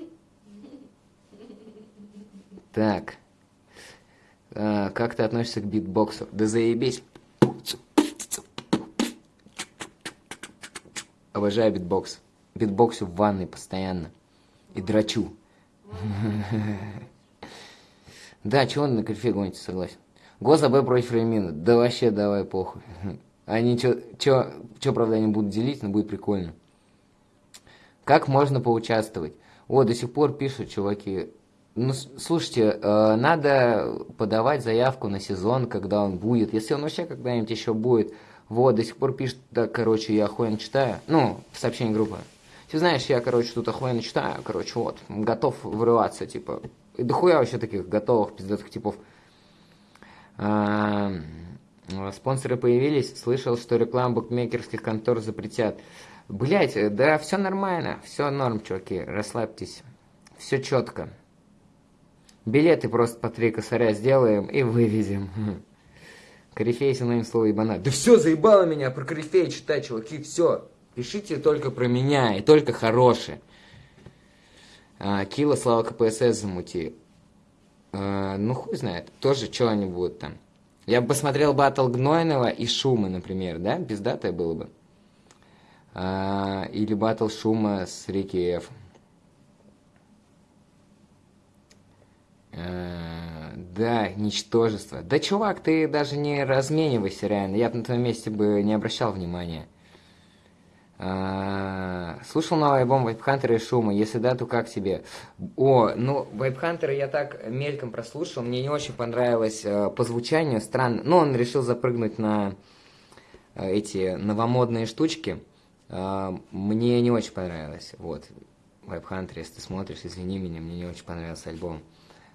Так. А, как ты относишься к битбоксу? Да заебись. Обожаю битбокс. Битбоксю в ванной постоянно. И драчу. Да, чего он на кольфе гонится, согласен. Гос АБ против Ремина. Да вообще давай похуй. Они чё, чё, правда, они будут делить, но будет прикольно. Как можно поучаствовать? О, до сих пор пишут, чуваки, ну, слушайте, э, надо подавать заявку на сезон, когда он будет. Если он вообще когда-нибудь еще будет. Вот, до сих пор пишет, да, короче, я охуенно читаю. Ну, в сообщении группы. Ты знаешь, я, короче, тут охуенно читаю, короче, вот, готов вырываться, типа. И дохуя вообще таких готовых пиздатых типов. А, спонсоры появились, слышал, что рекламу букмекерских контор запретят. Блять, да все нормально, все норм, чуваки, расслабьтесь. Все четко. Билеты просто по три косаря сделаем и вывезем. Корифей синоним слова ебана. Да все, заебало меня про корифей читать, чуваки, все. Пишите только про меня, и только хорошие. А, Кила, слава КПСС замути. А, ну, хуй знает, тоже что они будут там. Я бы посмотрел батл Гнойного и Шума, например, да? Пиздатое было бы. А, или батл Шума с Рики Ф. Э, да, ничтожество. Да, чувак, ты даже не разменивайся, реально. Я бы на твоем месте бы не обращал внимания. А, слушал новый альбом Вайпхантера и Шума? Если да, то как тебе? О, ну, Вайпхантера я так мельком прослушал. Мне не очень понравилось э, по звучанию. Странно. Ну, он решил запрыгнуть на э, эти новомодные штучки. Э, мне не очень понравилось. Вот. Вайпхантер, если ты смотришь, извини меня, мне не очень понравился альбом.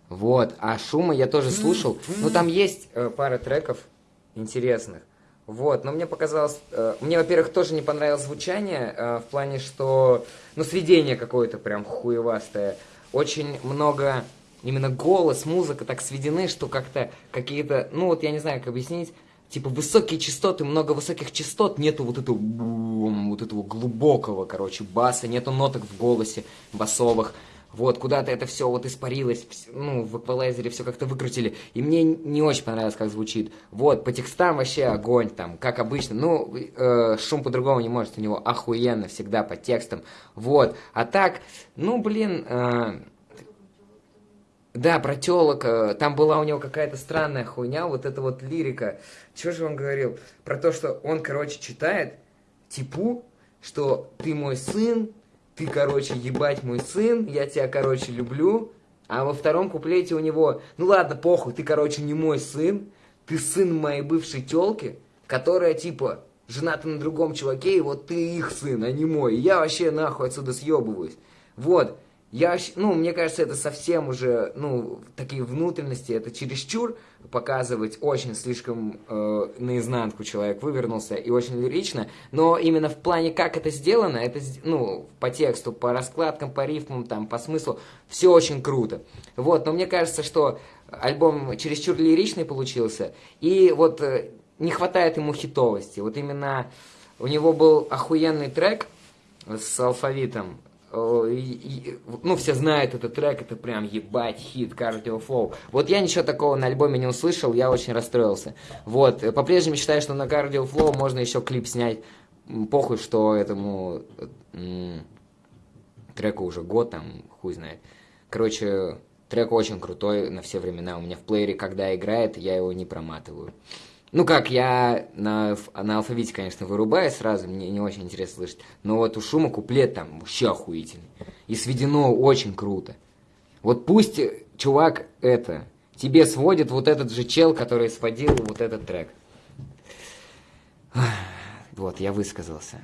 Вот, а шума я тоже слушал. Ну, там есть э, пара треков интересных. Вот, но мне показалось... Э, мне, во-первых, тоже не понравилось звучание, э, в плане, что... Ну, сведение какое-то прям хуевастое. Очень много... Именно голос, музыка так сведены, что как-то какие-то... Ну, вот я не знаю, как объяснить. Типа высокие частоты, много высоких частот, нету вот этого, вот этого глубокого, короче, баса, нету ноток в голосе басовых вот, куда-то это все вот испарилось, ну, в эквалайзере все как-то выкрутили, и мне не очень понравилось, как звучит. Вот, по текстам вообще огонь там, как обычно, ну, э, шум по-другому не может, у него охуенно всегда по текстам, вот. А так, ну, блин, э, да, про телок, э, там была у него какая-то странная хуйня, вот эта вот лирика. Что же он говорил? Про то, что он, короче, читает, типу, что ты мой сын, ты, короче, ебать мой сын, я тебя, короче, люблю. А во втором куплете у него, ну ладно, похуй, ты, короче, не мой сын, ты сын моей бывшей телки, которая, типа, жената на другом чуваке, и вот ты их сын, а не мой. И я вообще нахуй отсюда съебываюсь. Вот. Я, ну, мне кажется, это совсем уже, ну, такие внутренности, это чересчур показывать очень слишком э, наизнанку человек вывернулся и очень лирично, но именно в плане, как это сделано, это, ну, по тексту, по раскладкам, по рифмам, там, по смыслу, все очень круто. Вот, но мне кажется, что альбом чересчур лиричный получился, и вот э, не хватает ему хитовости. Вот именно у него был охуенный трек с алфавитом, ну, все знают этот трек, это прям ебать хит, Cardio Flow. Вот я ничего такого на альбоме не услышал, я очень расстроился. Вот, э, по-прежнему считаю, что на Cardio Flow можно еще клип снять. Похуй, что этому э, треку уже год, там, хуй знает. Короче, трек очень крутой на все времена. У меня в плеере, когда играет, я его не проматываю. Ну как, я на, на алфавите, конечно, вырубаю сразу, мне не очень интересно слышать. Но вот у Шума куплет там вообще охуительный. И сведено очень круто. Вот пусть э, чувак это, тебе сводит вот этот же чел, который сводил вот этот трек. Вот, я высказался.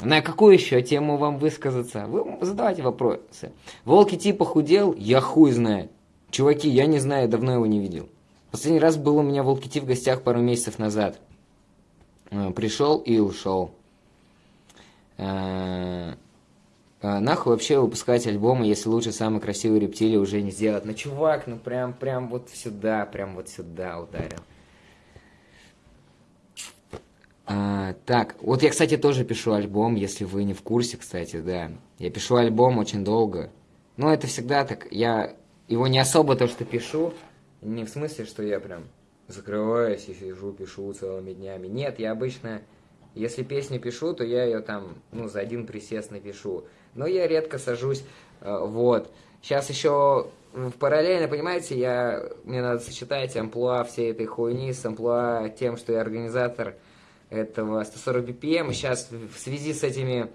На какую еще тему вам высказаться? Вы задавайте вопросы. Волки типа худел? Я хуй знает. Чуваки, я не знаю, давно его не видел. Последний раз был у меня Волки Ти в гостях пару месяцев назад. Э, Пришел и ушел. Э, э, Нахуй вообще выпускать альбомы, если лучше самый красивый рептилии уже не сделать. Ну, чувак, ну прям, прям вот сюда, прям вот сюда ударил. Так, вот я, кстати, тоже пишу альбом, если вы не в курсе, кстати, да. Я пишу альбом очень долго. Ну, это всегда так. Я его не особо то, что пишу, не в смысле, что я прям закрываюсь и сижу, пишу целыми днями. Нет, я обычно, если песню пишу, то я ее там, ну, за один присест напишу. Но я редко сажусь, э, вот. Сейчас еще параллельно, понимаете, я, мне надо сочетать амплуа всей этой хуйни с амплуа тем, что я организатор этого 140 BPM. Сейчас в связи с этими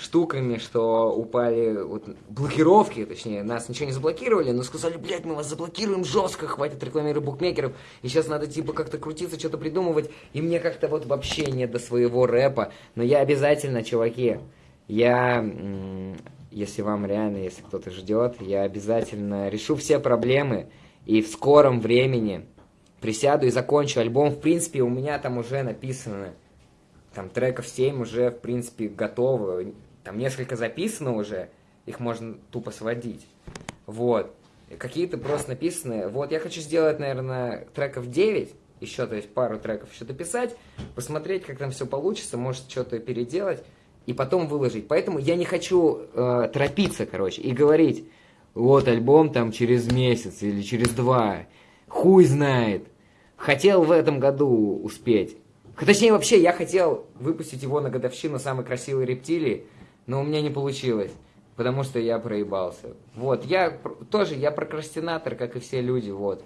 штуками, что упали вот, блокировки, точнее, нас ничего не заблокировали, но сказали, блядь, мы вас заблокируем жестко, хватит рекламировать букмекеров, и сейчас надо типа как-то крутиться, что-то придумывать, и мне как-то вот вообще нет до своего рэпа, но я обязательно, чуваки, я, если вам реально, если кто-то ждет, я обязательно решу все проблемы, и в скором времени присяду и закончу альбом, в принципе, у меня там уже написано там треков 7 уже, в принципе, готово. Там несколько записано уже, их можно тупо сводить. Вот. Какие-то просто написаны. Вот, я хочу сделать, наверное, треков 9, еще, то есть пару треков еще дописать, посмотреть, как там все получится, может, что-то переделать, и потом выложить. Поэтому я не хочу э, торопиться, короче, и говорить, вот альбом там через месяц или через два. Хуй знает. Хотел в этом году успеть. Точнее, вообще, я хотел выпустить его на годовщину самой красивой рептилии, но у меня не получилось, потому что я проебался. Вот, я тоже, я прокрастинатор, как и все люди, вот.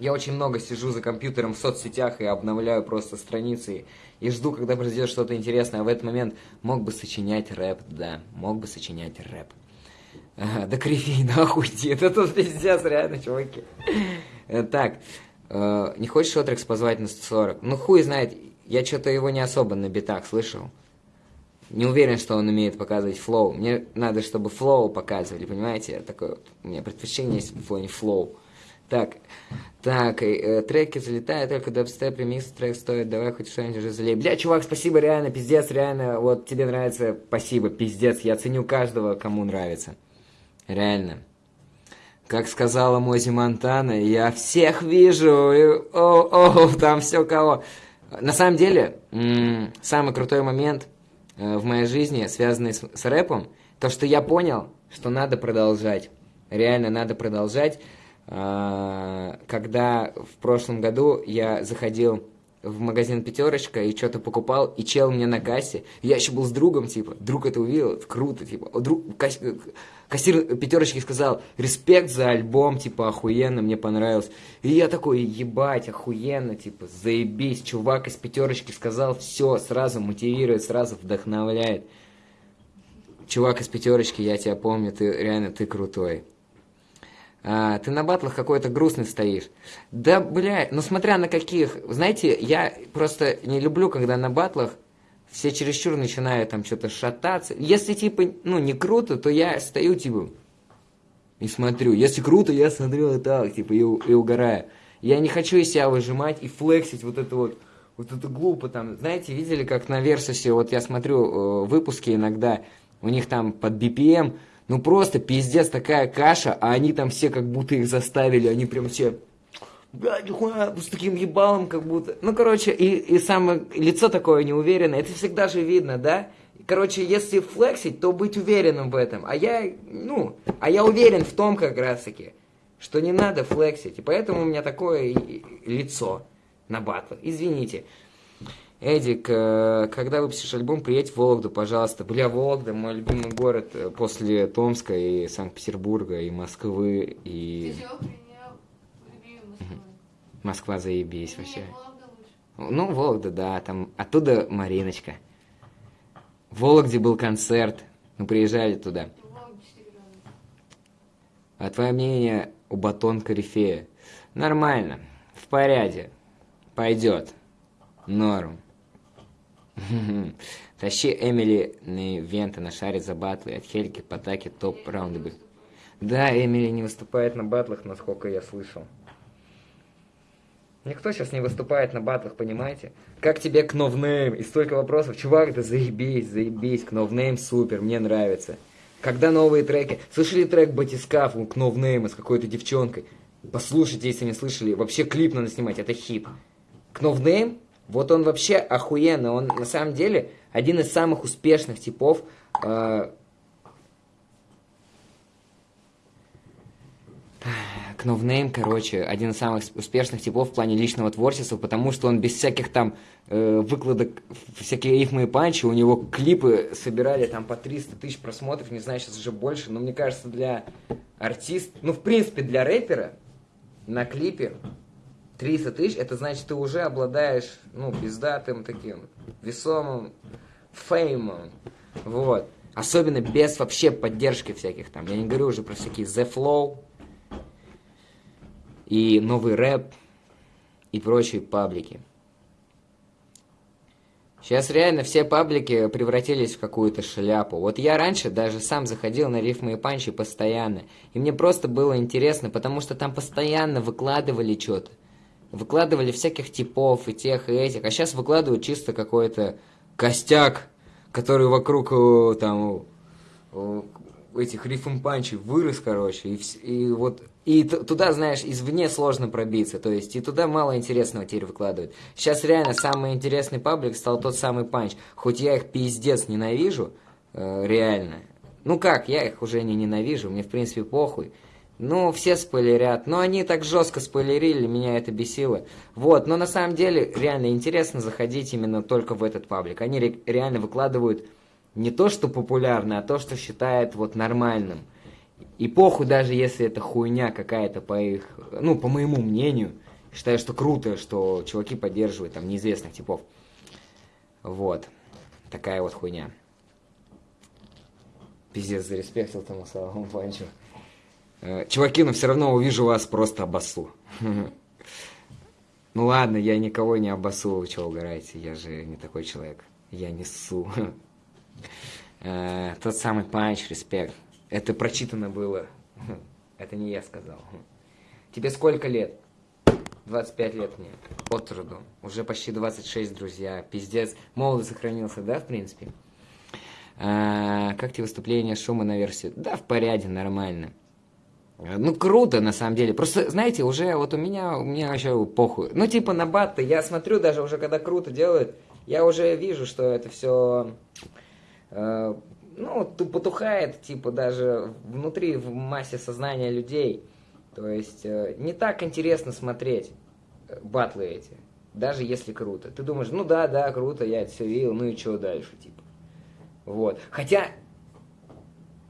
Я очень много сижу за компьютером в соцсетях и обновляю просто страницы и жду, когда произойдет что-то интересное. А в этот момент мог бы сочинять рэп, да, мог бы сочинять рэп. Ага, да кривей нахуй иди, это тут пиздец, реально, чуваки. Э, Так, э, не хочешь Отрекс позвать на 140? Ну хуй знает, я что-то его не особо на битах слышал. Не уверен, что он умеет показывать флоу. Мне надо, чтобы флоу показывали, понимаете? Такое вот, у меня предпочтение есть в плане флоу. Так, так, э, треки залетают, только дабстеп, ремикс, трек стоит, давай хоть что-нибудь уже залей. Бля, чувак, спасибо, реально, пиздец, реально, вот тебе нравится, спасибо, пиздец, я ценю каждого, кому нравится. Реально. Как сказала Мози Монтана, я всех вижу, и, о, о, там все кого. На самом деле, самый крутой момент в моей жизни, связанный с, с рэпом, то, что я понял, что надо продолжать. Реально надо продолжать. А, Когда в прошлом году я заходил в магазин «Пятерочка» и что-то покупал, и чел мне на кассе, я еще был с другом, типа, друг это увидел, круто, типа, О, друг, касс- кассир «Пятерочки» сказал, респект за альбом, типа, охуенно, мне понравилось. И я такой, ебать, охуенно, типа, заебись, чувак из «Пятерочки» сказал, все, сразу мотивирует, сразу вдохновляет. Чувак из «Пятерочки», я тебя помню, ты реально, ты крутой. А, ты на батлах какой-то грустный стоишь. Да, бля, ну смотря на каких. Знаете, я просто не люблю, когда на батлах все чересчур начинают там что-то шататься. Если, типа, ну, не круто, то я стою, типа, и смотрю. Если круто, я смотрю вот так, типа, и, и угораю. Я не хочу из себя выжимать и флексить вот это вот, вот это глупо там. Знаете, видели, как на Версусе, вот я смотрю э, выпуски иногда, у них там под BPM, ну просто пиздец такая каша, а они там все как будто их заставили, они прям все Бля, нихуя, с таким ебалом как будто. Ну, короче, и, и самое лицо такое неуверенное, это всегда же видно, да? Короче, если флексить, то быть уверенным в этом. А я, ну, а я уверен в том как раз-таки, что не надо флексить. И поэтому у меня такое лицо на батлах. Извините. Эдик, э, когда выпустишь альбом, приедь в Вологду, пожалуйста. Бля, Вологда, мой любимый город э, после Томска и Санкт-Петербурга, и Москвы, и... Ты чего принял любимую Москву? Москва заебись вообще. Ну, Вологда, да, там оттуда Мариночка. В Вологде был концерт, мы приезжали туда. В Вологде 4 раза. А твое мнение у батон корифея? Нормально, в порядке, пойдет, норм. Тащи Эмили на ивенты, на шаре за батлы, от Хельки, Потаки, топ раунды. Да, Эмили не выступает на батлах, насколько я слышал. Никто сейчас не выступает на батлах, понимаете? Как тебе Кновнейм? И столько вопросов. Чувак, да заебись, заебись. Кновнейм супер, мне нравится. Когда новые треки? Слышали трек Батискаф Кновнейма с какой-то девчонкой? Послушайте, если не слышали. Вообще клип надо снимать, это хит. Кновнейм, вот он вообще охуенный. Он на самом деле один из самых успешных типов э, Кновнейм, короче, один из самых успешных типов в плане личного творчества, потому что он без всяких там э, выкладок, всякие рифмы и панчи, у него клипы собирали там по 300 тысяч просмотров, не знаю, сейчас уже больше, но мне кажется, для артиста, ну, в принципе, для рэпера на клипе 300 тысяч, это значит, ты уже обладаешь, ну, пиздатым таким, весомым феймом, вот. Особенно без вообще поддержки всяких там. Я не говорю уже про всякие The Flow, и новый рэп, и прочие паблики. Сейчас реально все паблики превратились в какую-то шляпу. Вот я раньше даже сам заходил на рифмы и панчи постоянно. И мне просто было интересно, потому что там постоянно выкладывали что-то. Выкладывали всяких типов и тех, и этих. А сейчас выкладывают чисто какой-то костяк, который вокруг э, там э, этих рифм панчей вырос, короче, и, и вот и туда, знаешь, извне сложно пробиться, то есть и туда мало интересного теперь выкладывают. Сейчас реально самый интересный паблик стал тот самый панч, хоть я их пиздец ненавижу, э, реально. Ну как, я их уже не ненавижу, мне в принципе похуй. Ну, все спойлерят, но они так жестко спойлерили, меня это бесило. Вот, но на самом деле реально интересно заходить именно только в этот паблик. Они ре- реально выкладывают не то, что популярно, а то, что считают вот нормальным. И похуй, даже если это хуйня какая-то по их, ну, по моему мнению, считаю, что круто, что чуваки поддерживают там неизвестных типов. Вот. Такая вот хуйня. Пиздец, зареспектил тому самому панчу. Э, Чуваки, но все равно увижу вас просто обоссу. Ну ладно, я никого не обоссу, вы чего угораете, я же не такой человек. Я не ссу. Э, Тот самый панч, респект. Это прочитано было. Это не я сказал. Тебе сколько лет? 25 лет мне. От труду. Уже почти 26, друзья. Пиздец. Молодо сохранился, да, в принципе? А, как тебе выступление шума на версию? Да, в порядке, нормально. Э, Ну, круто, на самом деле. Просто, знаете, уже вот у меня, у меня вообще похуй. Ну, типа на батты, я смотрю даже уже, когда круто делают, я уже вижу, что это все, ну, ту- потухает, типа, даже внутри, в массе сознания людей. То есть, э, не так интересно смотреть э, батлы эти, даже если круто. Ты думаешь, ну да, да, круто, я это все видел, ну и что дальше, типа. Вот. Хотя,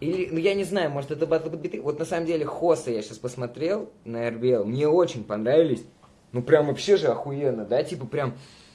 или, ну я не знаю, может это батл биты. Вот на самом деле Хоса я сейчас посмотрел на RBL, мне очень понравились. Ну прям вообще же охуенно, да, типа прям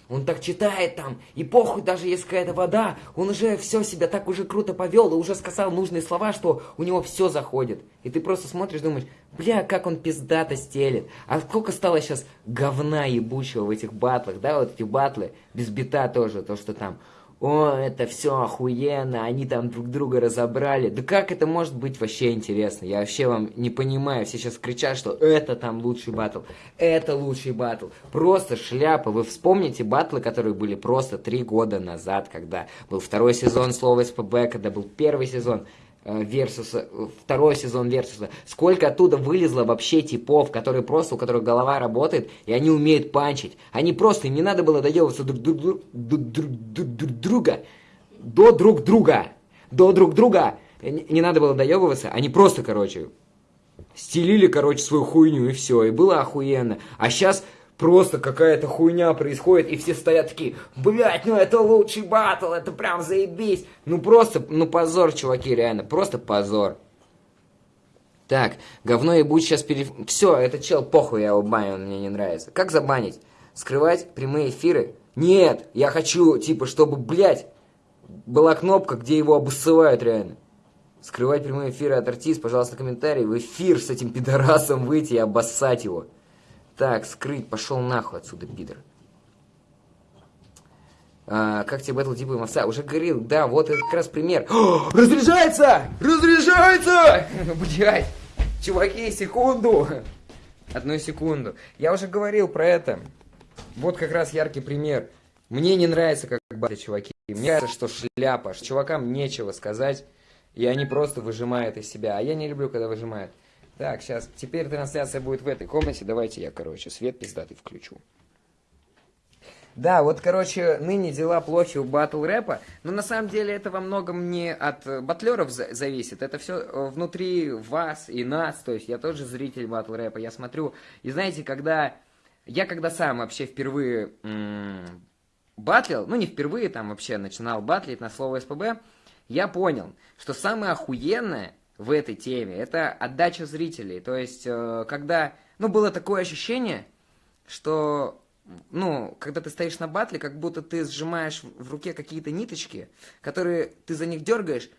он так читает там, и похуй даже если какая-то вода, он уже все себя так уже круто повел, и уже сказал нужные слова, что у него все заходит. И ты просто смотришь, думаешь, бля, как он пиздато стелит. А сколько стало сейчас говна ебучего в этих батлах, да, вот эти батлы, без бита тоже, то, что там о, это все охуенно, они там друг друга разобрали. Да как это может быть вообще интересно? Я вообще вам не понимаю. Все сейчас кричат, что это там лучший батл, это лучший батл. Просто шляпа. Вы вспомните батлы, которые были просто три года назад, когда был второй сезон слова СПБ, когда был первый сезон. Версуса, второй сезон Версуса. Сколько оттуда вылезло вообще типов, которые просто, у которых голова работает, и они умеют панчить. Они просто, им не надо было доебываться друг, друг, друг, друг, друг, друг друга, до друг друга, до друг друга. Не, не надо было доебываться, они просто, короче, стелили, короче, свою хуйню, и все, и было охуенно. А сейчас просто какая-то хуйня происходит, и все стоят такие, блядь, ну это лучший батл, это прям заебись. Ну просто, ну позор, чуваки, реально, просто позор. Так, говно и будь сейчас пере... Все, это чел, похуй, я его баню, он мне не нравится. Как забанить? Скрывать прямые эфиры? Нет, я хочу, типа, чтобы, блядь, была кнопка, где его обоссывают реально. Скрывать прямые эфиры от артист, пожалуйста, комментарий. В эфир с этим пидорасом выйти и обоссать его. Так, скрыть, пошел нахуй отсюда, пидор. А, как тебе батл типа овца? Уже говорил, да, вот это как раз пример. Разряжается! Разряжается! Блять! Чуваки, секунду! Одну секунду. Я уже говорил про это. Вот как раз яркий пример. Мне не нравится, как батли чуваки. Мне кажется, что шляпа. Чувакам нечего сказать. И они просто выжимают из себя. А я не люблю, когда выжимают. Так, сейчас, теперь трансляция будет в этой комнате. Давайте я, короче, свет пиздатый включу. Да, вот, короче, ныне дела плохи у батл рэпа, но на самом деле это во многом не от э, батлеров за зависит, это все э, внутри вас и нас, то есть я тоже зритель батл рэпа, я смотрю, и знаете, когда, я когда сам вообще впервые батлил, ну не впервые, там вообще начинал батлить на слово СПБ, я понял, что самое охуенное в этой теме, это отдача зрителей. То есть, э, когда, ну, было такое ощущение, что, ну, когда ты стоишь на батле, как будто ты сжимаешь в руке какие-то ниточки, которые ты за них дергаешь,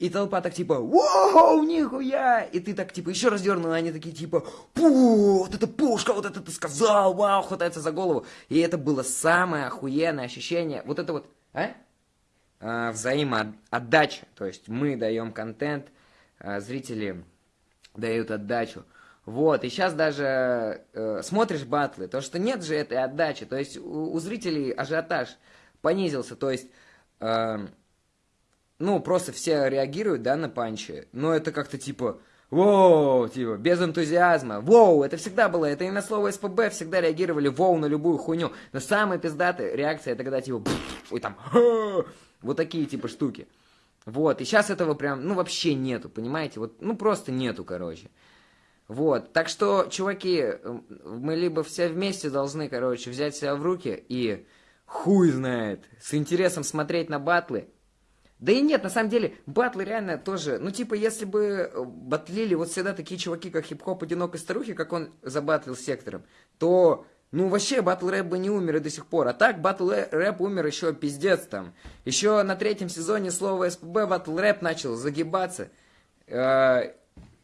и толпа так типа, вау, нихуя! И ты так типа еще раз дернул, и они такие типа, пу, вот это пушка, вот это ты сказал, вау, хватается за голову. И это было самое охуенное ощущение. Вот это вот, а? а взаимоотдача. То есть мы даем контент, зрители дают отдачу. Вот, и сейчас даже э, смотришь батлы, то что нет же этой отдачи, то есть у, у зрителей ажиотаж понизился, то есть, э, ну, просто все реагируют, да, на панчи, но это как-то типа, воу, типа, без энтузиазма, воу, это всегда было, это и на слово СПБ всегда реагировали воу на любую хуйню, но самая пиздатая реакция, это когда типа, и там, вот такие типа штуки. Вот, и сейчас этого прям, ну, вообще нету, понимаете? Вот, ну, просто нету, короче. Вот, так что, чуваки, мы либо все вместе должны, короче, взять себя в руки и, хуй знает, с интересом смотреть на батлы. Да и нет, на самом деле, батлы реально тоже, ну, типа, если бы батлили вот всегда такие чуваки, как хип-хоп одинокой старухи, как он забатлил сектором, то ну, вообще, батл рэп бы не умер и до сих пор. А так, батл рэп умер еще пиздец там. Еще на третьем сезоне слова СПБ батл рэп начал загибаться. Э,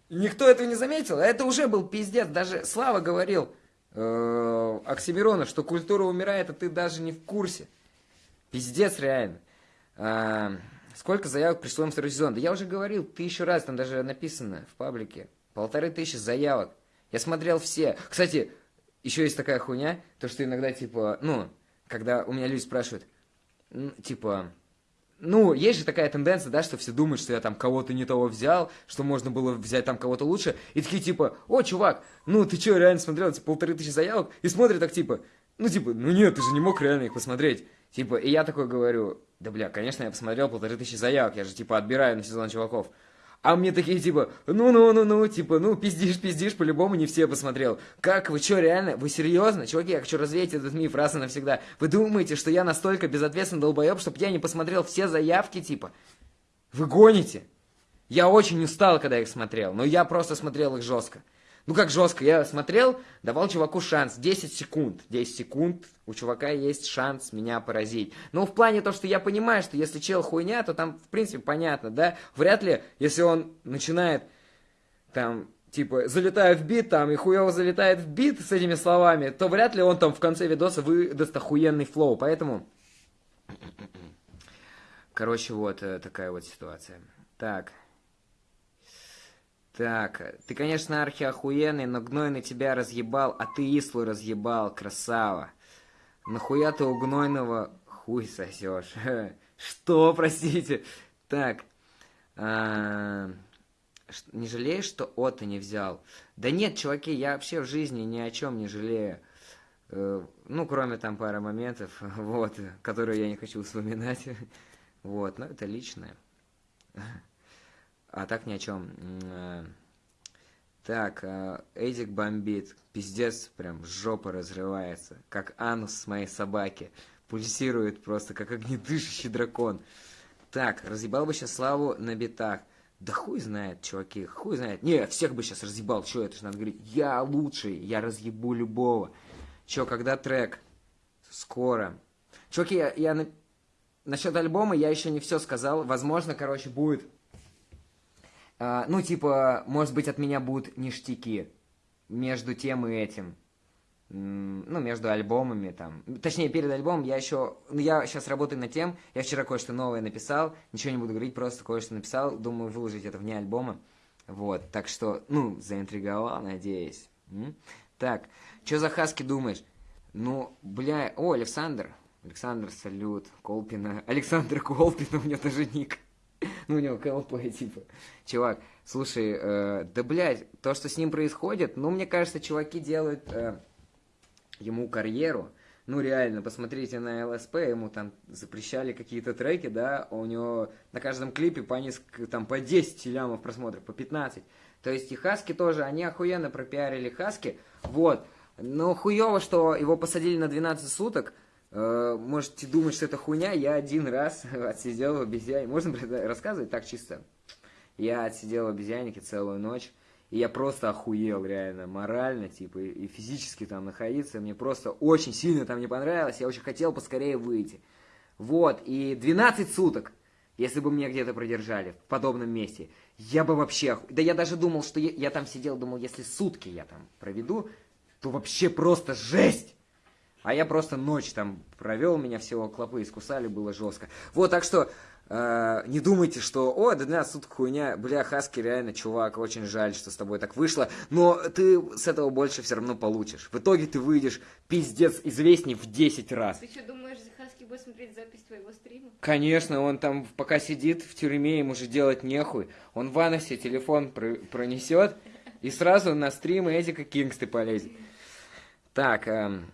никто этого не заметил. А это уже был пиздец. Даже Слава говорил э, Оксимирона, что культура умирает, а ты даже не в курсе. Пиздец реально. Э, сколько заявок пришло им второй сезон? Да я уже говорил тысячу раз, там даже написано в паблике. Полторы тысячи заявок. Я смотрел все. Кстати, еще есть такая хуйня, то что иногда, типа, ну, когда у меня люди спрашивают, типа, ну, есть же такая тенденция, да, что все думают, что я там кого-то не того взял, что можно было взять там кого-то лучше, и такие, типа, о, чувак, ну, ты что, реально смотрел эти полторы тысячи заявок? И смотрят так, типа, ну, типа, ну нет, ты же не мог реально их посмотреть. Типа, и я такой говорю, да, бля, конечно, я посмотрел полторы тысячи заявок, я же, типа, отбираю на сезон чуваков. А мне такие, типа, ну-ну-ну-ну, типа, ну, пиздишь, пиздишь, по-любому не все посмотрел. Как, вы что, реально? Вы серьезно? Чуваки, я хочу развеять этот миф раз и навсегда. Вы думаете, что я настолько безответственный долбоеб, чтобы я не посмотрел все заявки, типа? Вы гоните? Я очень устал, когда их смотрел, но я просто смотрел их жестко. Ну как жестко, я смотрел, давал чуваку шанс, 10 секунд. 10 секунд, у чувака есть шанс меня поразить. Но в плане того, что я понимаю, что если чел хуйня, то там, в принципе, понятно, да? Вряд ли, если он начинает, там, типа, залетает в бит, там, и хуево залетает в бит с этими словами, то вряд ли он там в конце видоса выдаст охуенный флоу. Поэтому Короче, вот э, такая вот ситуация. Так. Так, ты, конечно, архиохуенный, но гнойный тебя разъебал, а ты Ислу разъебал, красава. Нахуя ты у гнойного хуй сосешь? Что, простите? Так, а, не жалеешь, что Ота не взял? Да нет, чуваки, я вообще в жизни ни о чем не жалею. Э, ну, кроме там пары моментов, вот, которые я не хочу вспоминать. Вот, но это личное. А так ни о чем. Э, так, э, Эдик бомбит. Пиздец, прям жопа разрывается. Как анус с моей собаки. Пульсирует просто, как огнедышащий дракон. Так, разъебал бы сейчас Славу на битах. Да хуй знает, чуваки, хуй знает. Не, всех бы сейчас разъебал, что это же надо говорить. Я лучший, я разъебу любого. Че, когда трек? Скоро. Чуваки, я, я на... насчет альбома я еще не все сказал. Возможно, короче, будет... А, ну, типа, может быть, от меня будут ништяки между тем и этим ну, между альбомами, там, точнее, перед альбомом я еще, ну, я сейчас работаю над тем, я вчера кое-что новое написал, ничего не буду говорить, просто кое-что написал, думаю выложить это вне альбома, вот, так что, ну, заинтриговал, надеюсь. М? Так, что за хаски думаешь? Ну, бля, о, Александр, Александр, салют, Колпина, Александр Колпин, у меня даже ник. Ну, у него КЛП, типа. Чувак, слушай, э, да, блядь, то, что с ним происходит, ну, мне кажется, чуваки делают... Э, ему карьеру. Ну, реально, посмотрите на ЛСП, ему там запрещали какие-то треки, да, у него на каждом клипе по несколько, там, по 10 лямов просмотров, по 15. То есть и Хаски тоже, они охуенно пропиарили Хаски, вот. Но хуево, что его посадили на 12 суток, можете думать, что это хуйня, я один раз отсидел в обезьяне, можно рассказывать так чисто? Я отсидел в обезьяннике целую ночь, и я просто охуел, реально, морально, типа, и физически там находиться. Мне просто очень сильно там не понравилось. Я очень хотел поскорее выйти. Вот, и 12 суток, если бы меня где-то продержали в подобном месте, я бы вообще... Да я даже думал, что я, я там сидел, думал, если сутки я там проведу, то вообще просто жесть! А я просто ночь там провел, меня всего клопы искусали, было жестко. Вот, так что Uh, не думайте, что, о, да 12 суток хуйня, бля, Хаски, реально, чувак, очень жаль, что с тобой так вышло, но ты с этого больше все равно получишь. В итоге ты выйдешь, пиздец, известней в 10 раз. Ты что, думаешь, Хаски будет смотреть запись твоего стрима? Конечно, он там пока сидит в тюрьме, ему же делать нехуй. Он в аносе телефон пр пронесет и сразу на стримы Эдика Кингсты полезет. Так, эм,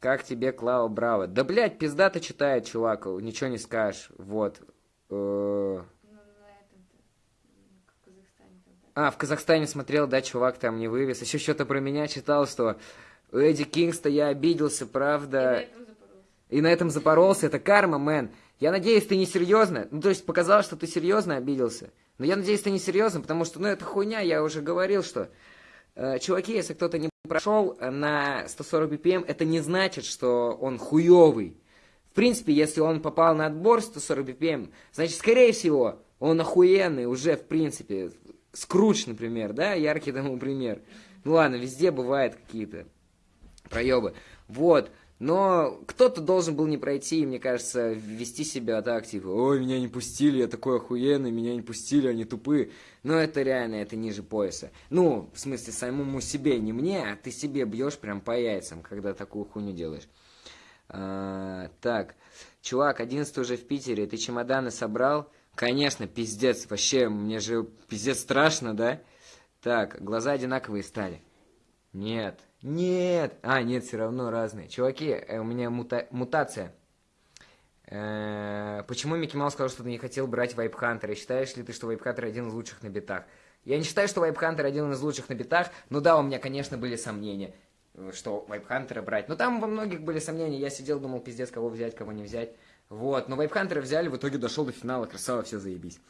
как тебе Клава Браво? Да, блядь, пиздато читает, чувак, ничего не скажешь. Вот. Э, а, в Казахстане смотрел, да, чувак там не вывез. Еще что-то про меня читал, что у Эдди Кингста я обиделся, правда. И на этом запоролся. Это карма, мэн. Я надеюсь, ты не серьезно. Ну, то есть показалось, что ты серьезно обиделся. Но я надеюсь, ты не серьезно, потому что, ну, это хуйня, я уже говорил, что... Э, чуваки, если кто-то не прошел на 140 BPM, это не значит, что он хуёвый. В принципе, если он попал на отбор 140 BPM, значит, скорее всего, он охуенный уже, в принципе. Скруч, например, да, яркий тому пример. Ну ладно, везде бывают какие-то проебы. Вот. Но кто-то должен был не пройти, и, мне кажется, вести себя так, типа, ой, меня не пустили, я такой охуенный, меня не пустили, они тупые. Но это реально, это ниже пояса. Ну, в смысле, самому себе, не мне, а ты себе бьешь прям по яйцам, когда такую хуйню делаешь. А, так, чувак, 11 уже в Питере, ты чемоданы собрал? Конечно, пиздец, вообще, мне же пиздец страшно, да? Так, глаза одинаковые стали. Нет, нет. А, нет, все равно разные. Чуваки, э, у меня мута мутация. Э -э почему Микки Маус сказал, что ты не хотел брать Вайпхантера? Считаешь ли ты, что Вайпхантер один из лучших на битах? Я не считаю, что Вайпхантер один из лучших на битах, но да, у меня, конечно, были сомнения, что Вайпхантера брать. Но там во многих были сомнения. Я сидел, думал, пиздец, кого взять, кого не взять. Вот, но Вайпхантера взяли, в итоге дошел до финала, красава, все заебись.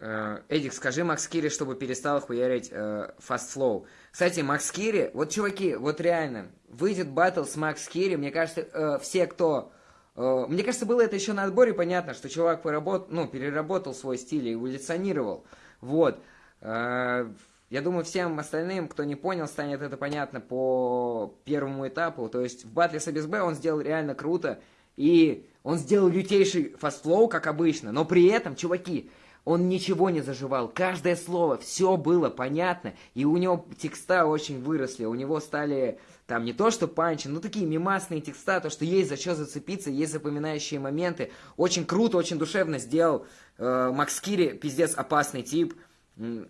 Э, Эдик, скажи Макс Кири, чтобы перестал хуярить э, Fast Flow. Кстати, Макс Кири, вот, чуваки, вот реально, выйдет батл с Макс Кири, мне кажется, э, все, кто... Э, мне кажется, было это еще на отборе понятно, что чувак поработ, ну, переработал свой стиль и эволюционировал. Вот. Я думаю, всем остальным, кто не понял, станет это понятно по первому этапу. То есть в батле с АБСБ он сделал реально круто. И он сделал лютейший fast flow, как обычно. Но при этом, чуваки, он ничего не заживал. Каждое слово, все было понятно. И у него текста очень выросли. У него стали там не то что панчи, но такие мимасные текста, то, что есть за что зацепиться, есть запоминающие моменты. Очень круто, очень душевно сделал. Э, Макс Кири, пиздец, опасный тип.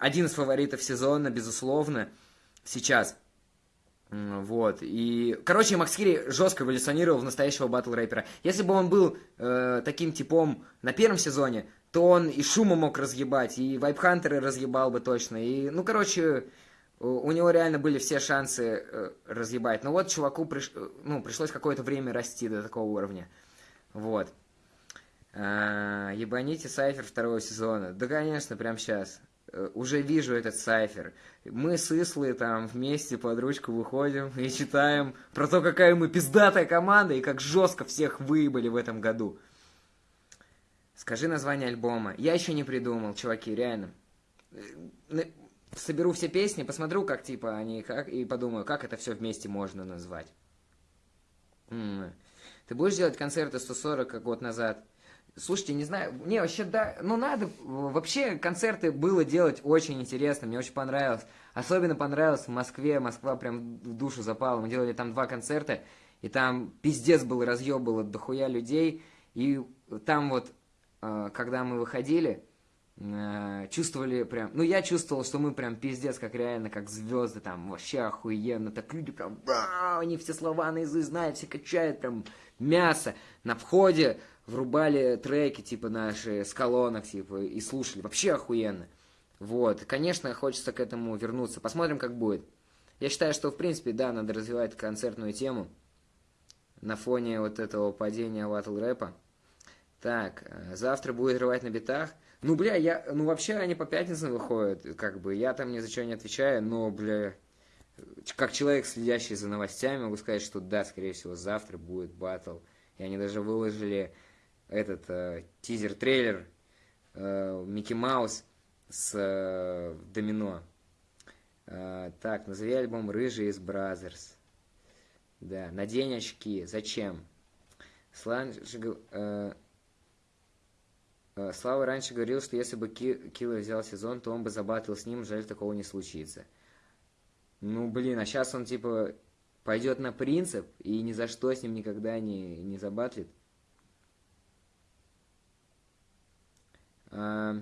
Один из фаворитов сезона, безусловно, сейчас. Вот, и, короче, Макс Кири жестко эволюционировал в настоящего батл рэпера. Если бы он был э, таким типом на первом сезоне, то он и шума мог разъебать, и вайпхантеры разъебал бы точно, и, ну, короче, у него реально были все шансы э, разъебать. Но вот чуваку приш... ну, пришлось какое-то время расти до такого уровня. Вот. А, ебаните Сайфер второго сезона. Да, конечно, прямо сейчас. Э, уже вижу этот сайфер. Мы с Ислой там вместе под ручку выходим и читаем про то, какая мы пиздатая команда и как жестко всех выебали в этом году. Скажи название альбома. Я еще не придумал, чуваки, реально. Э, соберу все песни, посмотрю, как типа они, как, и подумаю, как это все вместе можно назвать. М -м. Ты будешь делать концерты 140, как год назад? Слушайте, не знаю, не, вообще, да, ну надо, вообще концерты было делать очень интересно, мне очень понравилось. Особенно понравилось в Москве, Москва прям в душу запала. Мы делали там два концерта, и там пиздец был, разъеб было дохуя людей. И там вот, когда мы выходили, э, чувствовали прям, ну я чувствовал, что мы прям пиздец, как реально, как звезды, там вообще охуенно, так люди прям, они все слова наизусть знают, все качают, прям мясо. На входе врубали треки, типа, наши с колонок, типа, и слушали. Вообще охуенно. Вот. Конечно, хочется к этому вернуться. Посмотрим, как будет. Я считаю, что, в принципе, да, надо развивать концертную тему на фоне вот этого падения ватл рэпа. Так, э, завтра будет рвать на битах. Ну, бля, я, ну, вообще они по пятницам выходят, как бы, я там ни за что не отвечаю, но, бля, как человек, следящий за новостями, могу сказать, что да, скорее всего, завтра будет батл. И они даже выложили этот э, тизер-трейлер э, Микки Маус с э, Домино. Э, так, назови альбом «Рыжий из Бразерс». Да, надень очки. Зачем? Э, э, Слава раньше говорил, что если бы Килла взял сезон, то он бы забатлил с ним, жаль, такого не случится. Ну, блин, а сейчас он, типа, пойдет на принцип и ни за что с ним никогда не, не забатлит. А,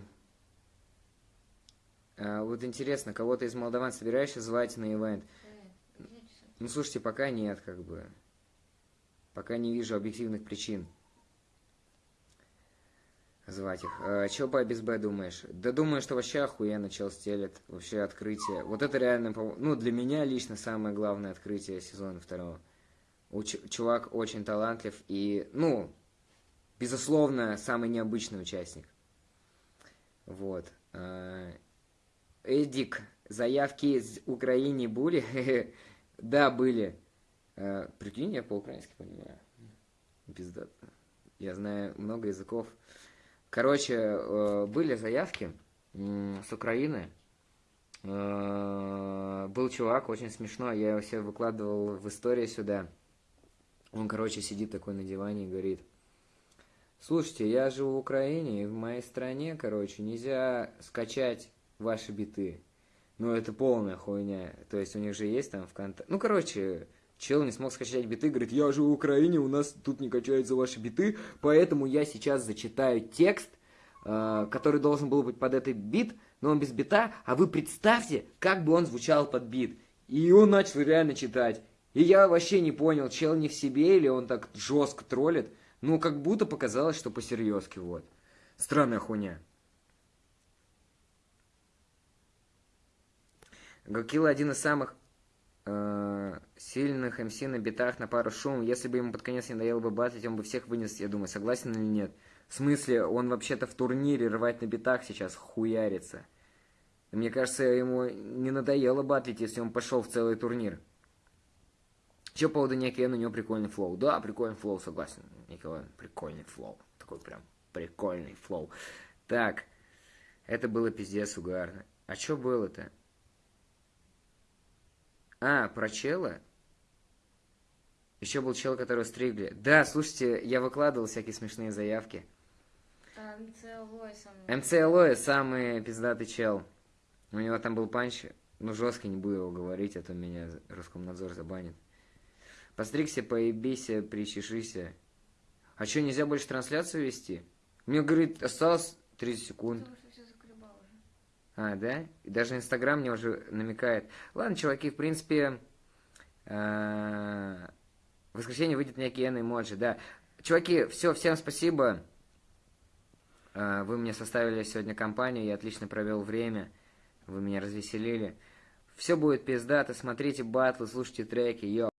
а, вот интересно, кого-то из молдаван собираешься звать на ивент? Ну, слушайте, пока нет, как бы. Пока не вижу объективных причин звать их. А, чего по БСБ думаешь? Да думаю, что вообще охуенно чел стелет. Вообще открытие. Вот это реально, ну, для меня лично самое главное открытие сезона второго. У чувак очень талантлив и, ну, безусловно, самый необычный участник. Вот. А, Эдик, заявки из Украины были? да, были. А, прикинь, я по-украински понимаю. Пиздато. Я знаю много языков. Короче, э, были заявки с Украины. Э, был чувак, очень смешной, я его все выкладывал в истории сюда. Он, короче, сидит такой на диване и говорит – Слушайте, я живу в Украине, и в моей стране, короче, нельзя скачать ваши биты. Ну, это полная хуйня. То есть у них же есть там ВКонтакте. Ну, короче, чел не смог скачать биты, говорит, я живу в Украине, у нас тут не качаются ваши биты, поэтому я сейчас зачитаю текст, э, который должен был быть под этот бит, но он без бита, а вы представьте, как бы он звучал под бит. И он начал реально читать. И я вообще не понял, чел не в себе или он так жестко троллит. Ну, как будто показалось, что посерьезки, вот. Странная хуйня. Гакила один из самых э, сильных МС на битах на пару шум. Если бы ему под конец не надоело бы батлить, он бы всех вынес, я думаю, согласен или нет. В смысле, он вообще-то в турнире рвать на битах сейчас хуярится. Мне кажется, ему не надоело батлить, если он пошел в целый турнир. Еще по поводу Никиэн, у него прикольный флоу. Да, прикольный флоу, согласен. Николай, прикольный флоу. Такой прям прикольный флоу. Так, это было пиздец угарно. А что было-то? А, про чела? Еще был чел, которого стригли. Да, слушайте, я выкладывал всякие смешные заявки. МЦ Алоэ самый пиздатый чел. У него там был панч, ну жестко не буду его говорить, а то меня Роскомнадзор забанит. Постригся, поебися, причешися. А что, нельзя больше трансляцию вести? Мне, говорит, осталось 30 секунд. Потому что все заколебал уже. А, да? И даже Инстаграм мне уже намекает. Ладно, чуваки, в принципе, э, в воскресенье выйдет некий N эмоджи, да. Чуваки, все, всем спасибо. Э, Вы мне составили сегодня компанию, я отлично провел время. Вы меня развеселили. Все будет пиздато, смотрите батлы, слушайте треки, йо.